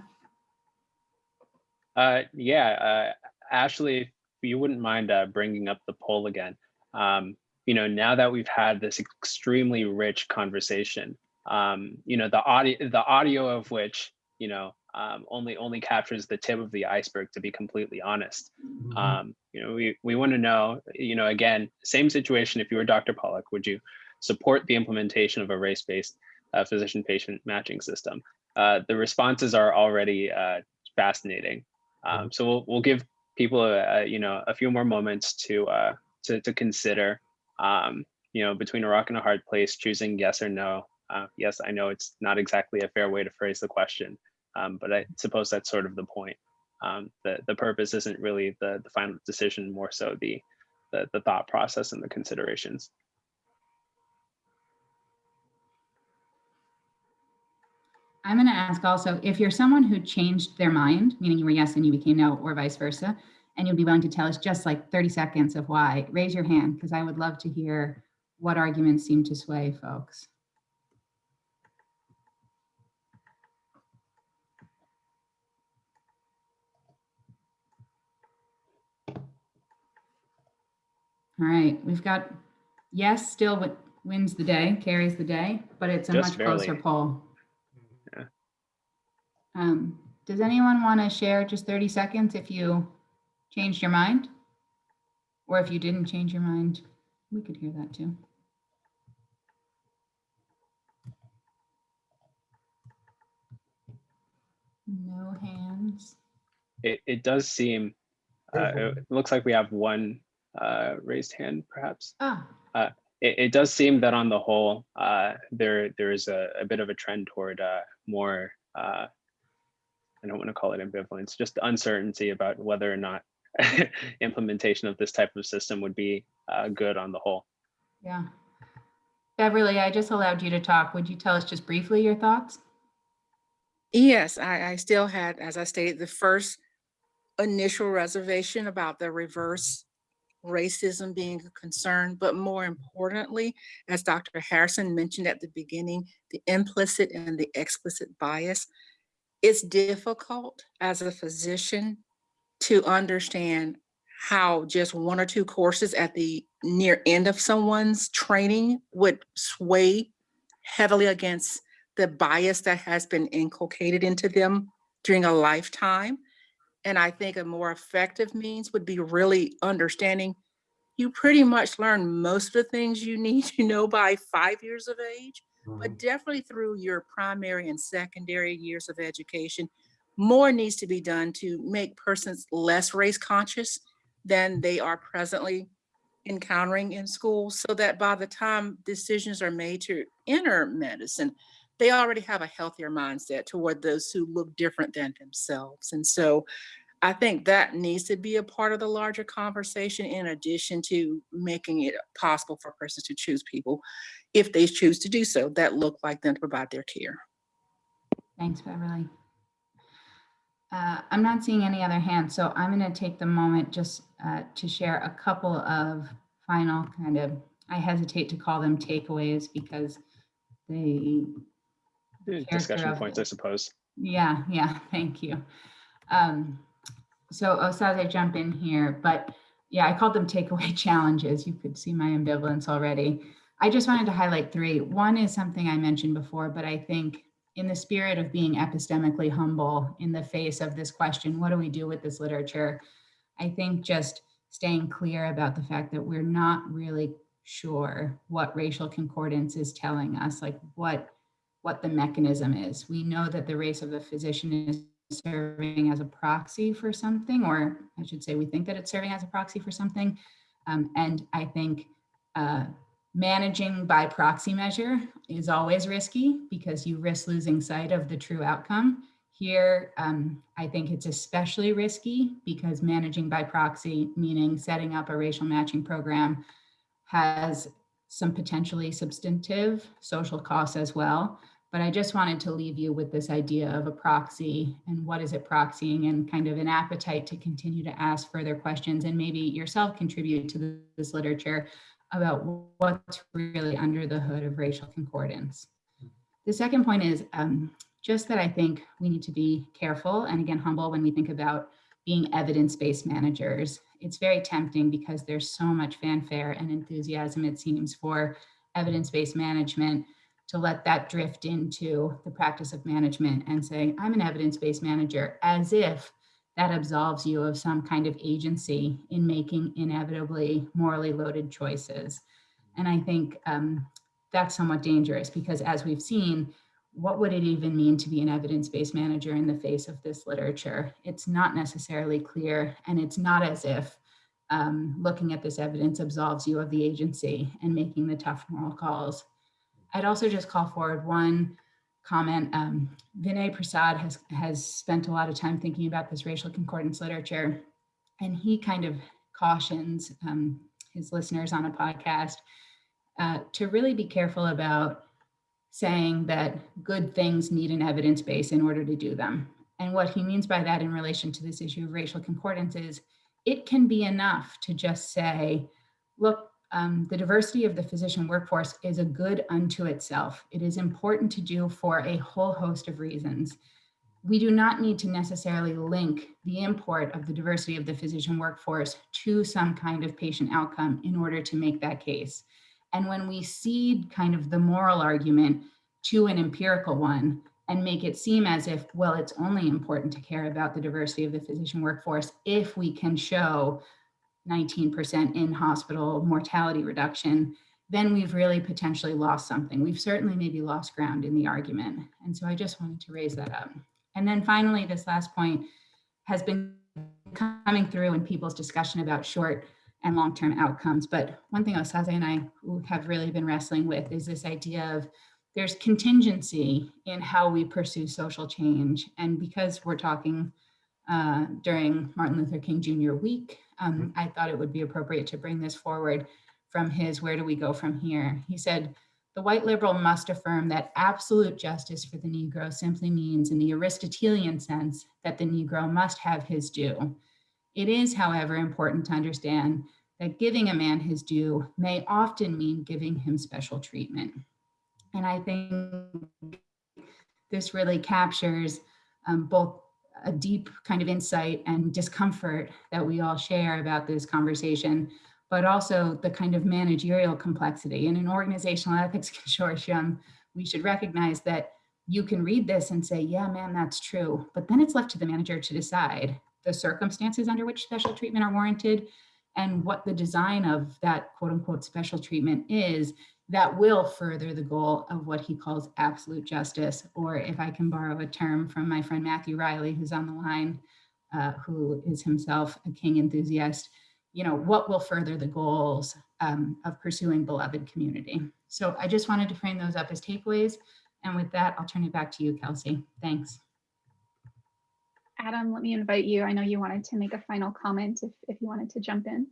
Uh, yeah, uh, Ashley, if you wouldn't mind uh, bringing up the poll again. Um, you know, now that we've had this extremely rich conversation, um, you know, the audio, the audio of which, you know, um, only only captures the tip of the iceberg, to be completely honest. Um, you know, we we want to know, you know, again, same situation. If you were Dr. Pollock, would you support the implementation of a race-based uh, physician-patient matching system? Uh, the responses are already uh, fascinating. Um, so we'll we'll give people a, a, you know a few more moments to uh, to to consider. Um, you know, between a rock and a hard place, choosing yes or no. Uh, yes, I know it's not exactly a fair way to phrase the question, um, but I suppose that's sort of the point. Um, the the purpose isn't really the the final decision, more so the the, the thought process and the considerations. I'm going to ask also if you're someone who changed their mind, meaning you were yes and you became no, or vice versa, and you'd be willing to tell us just like 30 seconds of why, raise your hand because I would love to hear what arguments seem to sway folks. All right, we've got yes still wi- wins the day, carries the day, but it's a Just much closer poll. Yeah. Um, does anyone want to share just 30 seconds if you changed your mind? Or if you didn't change your mind, we could hear that too. No hands. It it does seem. Uh, it looks like we have one uh, raised hand, perhaps. Ah, it, it does seem that on the whole, uh, there there is a, a bit of a trend toward uh, more. Uh, I don't want to call it ambivalence, just uncertainty about whether or not implementation of this type of system would be uh, good on the whole. yeah. Beverly, I just allowed you to talk. Would you tell us just briefly your thoughts? Yes, I, I still had, as I stated, the first initial reservation about the reverse racism being a concern, but more importantly, as Dr. Harrison mentioned at the beginning, the implicit and the explicit bias. It's difficult as a physician to understand how just one or two courses at the near end of someone's training would sway heavily against the bias that has been inculcated into them during a lifetime. And I think a more effective means would be really understanding you pretty much learn most of the things you need to know by five years of age, but mm-hmm. definitely through your primary and secondary years of education, more needs to be done to make persons less race conscious than they are presently encountering in school so that by the time decisions are made to enter medicine, they already have a healthier mindset toward those who look different than themselves. And so I think that needs to be a part of the larger conversation in addition to making it possible for persons to choose people, if they choose to do so, that look like them to provide their care. Thanks, Beverly. Uh, I'm not seeing any other hands, so I'm going to take the moment just uh, to share a couple of final kind of, I hesitate to call them takeaways because they, Discussion points. I suppose. yeah, yeah, thank you. Um, so Osaze, jump in here, but yeah, I called them takeaway challenges. You could see my ambivalence already. I just wanted to highlight three. One is something I mentioned before, but I think in the spirit of being epistemically humble in the face of this question, what do we do with this literature? I think just staying clear about the fact that we're not really sure what racial concordance is telling us, like what what the mechanism is. We know that the race of the physician is serving as a proxy for something, or I should say, we think that it's serving as a proxy for something. Um, and I think uh, managing by proxy measure is always risky because you risk losing sight of the true outcome. Here, um, I think it's especially risky because managing by proxy, meaning setting up a racial matching program, has some potentially substantive social costs as well. But I just wanted to leave you with this idea of a proxy and what is it proxying and kind of an appetite to continue to ask further questions and maybe yourself contribute to this literature about what's really under the hood of racial concordance. The second point is um, just that I think we need to be careful and again, humble when we think about being evidence-based managers. It's very tempting because there's so much fanfare and enthusiasm, it seems, for evidence-based management to let that drift into the practice of management and say, I'm an evidence-based manager, as if that absolves you of some kind of agency in making inevitably morally loaded choices. And I think um, that's somewhat dangerous because as we've seen, what would it even mean to be an evidence-based manager in the face of this literature? It's not necessarily clear and it's not as if um, looking at this evidence absolves you of the agency and making the tough moral calls. I'd also just call forward one comment. Um, Vinay Prasad has, has spent a lot of time thinking about this racial concordance literature, and he kind of cautions um, his listeners on a podcast uh, to really be careful about saying that good things need an evidence base in order to do them. And what he means by that in relation to this issue of racial concordance is it can be enough to just say, look, um, the diversity of the physician workforce is a good unto itself. It is important to do for a whole host of reasons. We do not need to necessarily link the import of the diversity of the physician workforce to some kind of patient outcome in order to make that case. And when we cede kind of the moral argument to an empirical one and make it seem as if, well, it's only important to care about the diversity of the physician workforce if we can show 19% in hospital mortality reduction, then we've really potentially lost something. We've certainly maybe lost ground in the argument. And so I just wanted to raise that up. And then finally, this last point has been coming through in people's discussion about short and long-term outcomes. But one thing Osaze and I have really been wrestling with is this idea of there's contingency in how we pursue social change. And because we're talking uh, during Martin Luther King Jr. week, um, I thought it would be appropriate to bring this forward from his Where Do We Go From Here? He said, the white liberal must affirm that absolute justice for the Negro simply means in the Aristotelian sense that the Negro must have his due. It is, however, important to understand that giving a man his due may often mean giving him special treatment. And I think this really captures um, both a deep kind of insight and discomfort that we all share about this conversation, but also the kind of managerial complexity. In an organizational ethics consortium, we should recognize that you can read this and say, yeah, man, that's true. But then it's left to the manager to decide the circumstances under which special treatment are warranted and what the design of that quote unquote special treatment is that will further the goal of what he calls absolute justice, or if I can borrow a term from my friend Matthew Riley, who's on the line, uh, who is himself a King enthusiast, you know, what will further the goals um, of pursuing beloved community. So I just wanted to frame those up as takeaways. And with that, I'll turn it back to you, Kelsey. Thanks. Adam, let me invite you. I know you wanted to make a final comment if, if you wanted to jump in.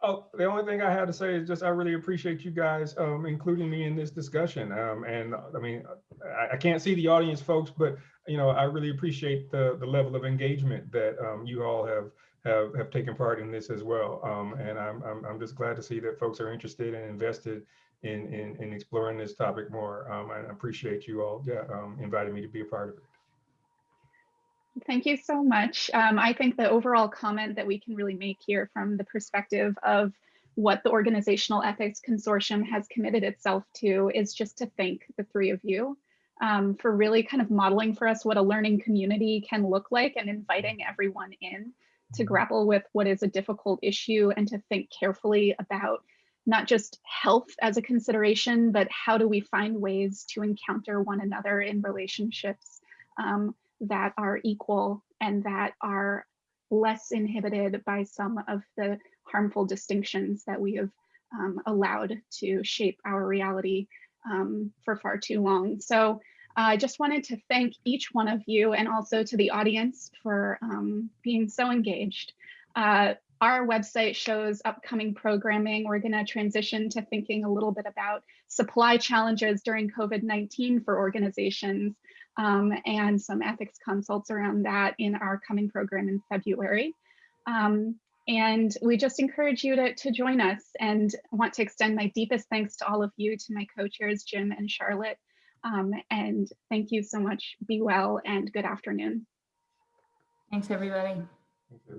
Oh, the only thing I have to say is just I really appreciate you guys um, including me in this discussion. Um, and I mean, I, I, can't see the audience, folks, but you know, I really appreciate the the level of engagement that um, you all have have have taken part in this as well. Um, and I'm, I'm I'm just glad to see that folks are interested and invested in in, in exploring this topic more. Um, I appreciate you all yeah, um, inviting me to be a part of it. Thank you so much. Um, I think the overall comment that we can really make here from the perspective of what the Organizational Ethics Consortium has committed itself to is just to thank the three of you um, for really kind of modeling for us what a learning community can look like and inviting everyone in to grapple with what is a difficult issue and to think carefully about not just health as a consideration, but how do we find ways to encounter one another in relationships um, that are equal and that are less inhibited by some of the harmful distinctions that we have um, allowed to shape our reality um, for far too long. So I just wanted to thank each one of you and also to the audience for um, being so engaged. Uh, our website shows upcoming programming. We're going to transition to thinking a little bit about supply challenges during COVID-19 for organizations um, and some ethics consults around that in our coming program in February. Um, and we just encourage you to, to join us and want to extend my deepest thanks to all of you, to my co-chairs, Jim and Charlotte. Um, and thank you so much. Be well and good afternoon. Thanks, everybody. Thank you.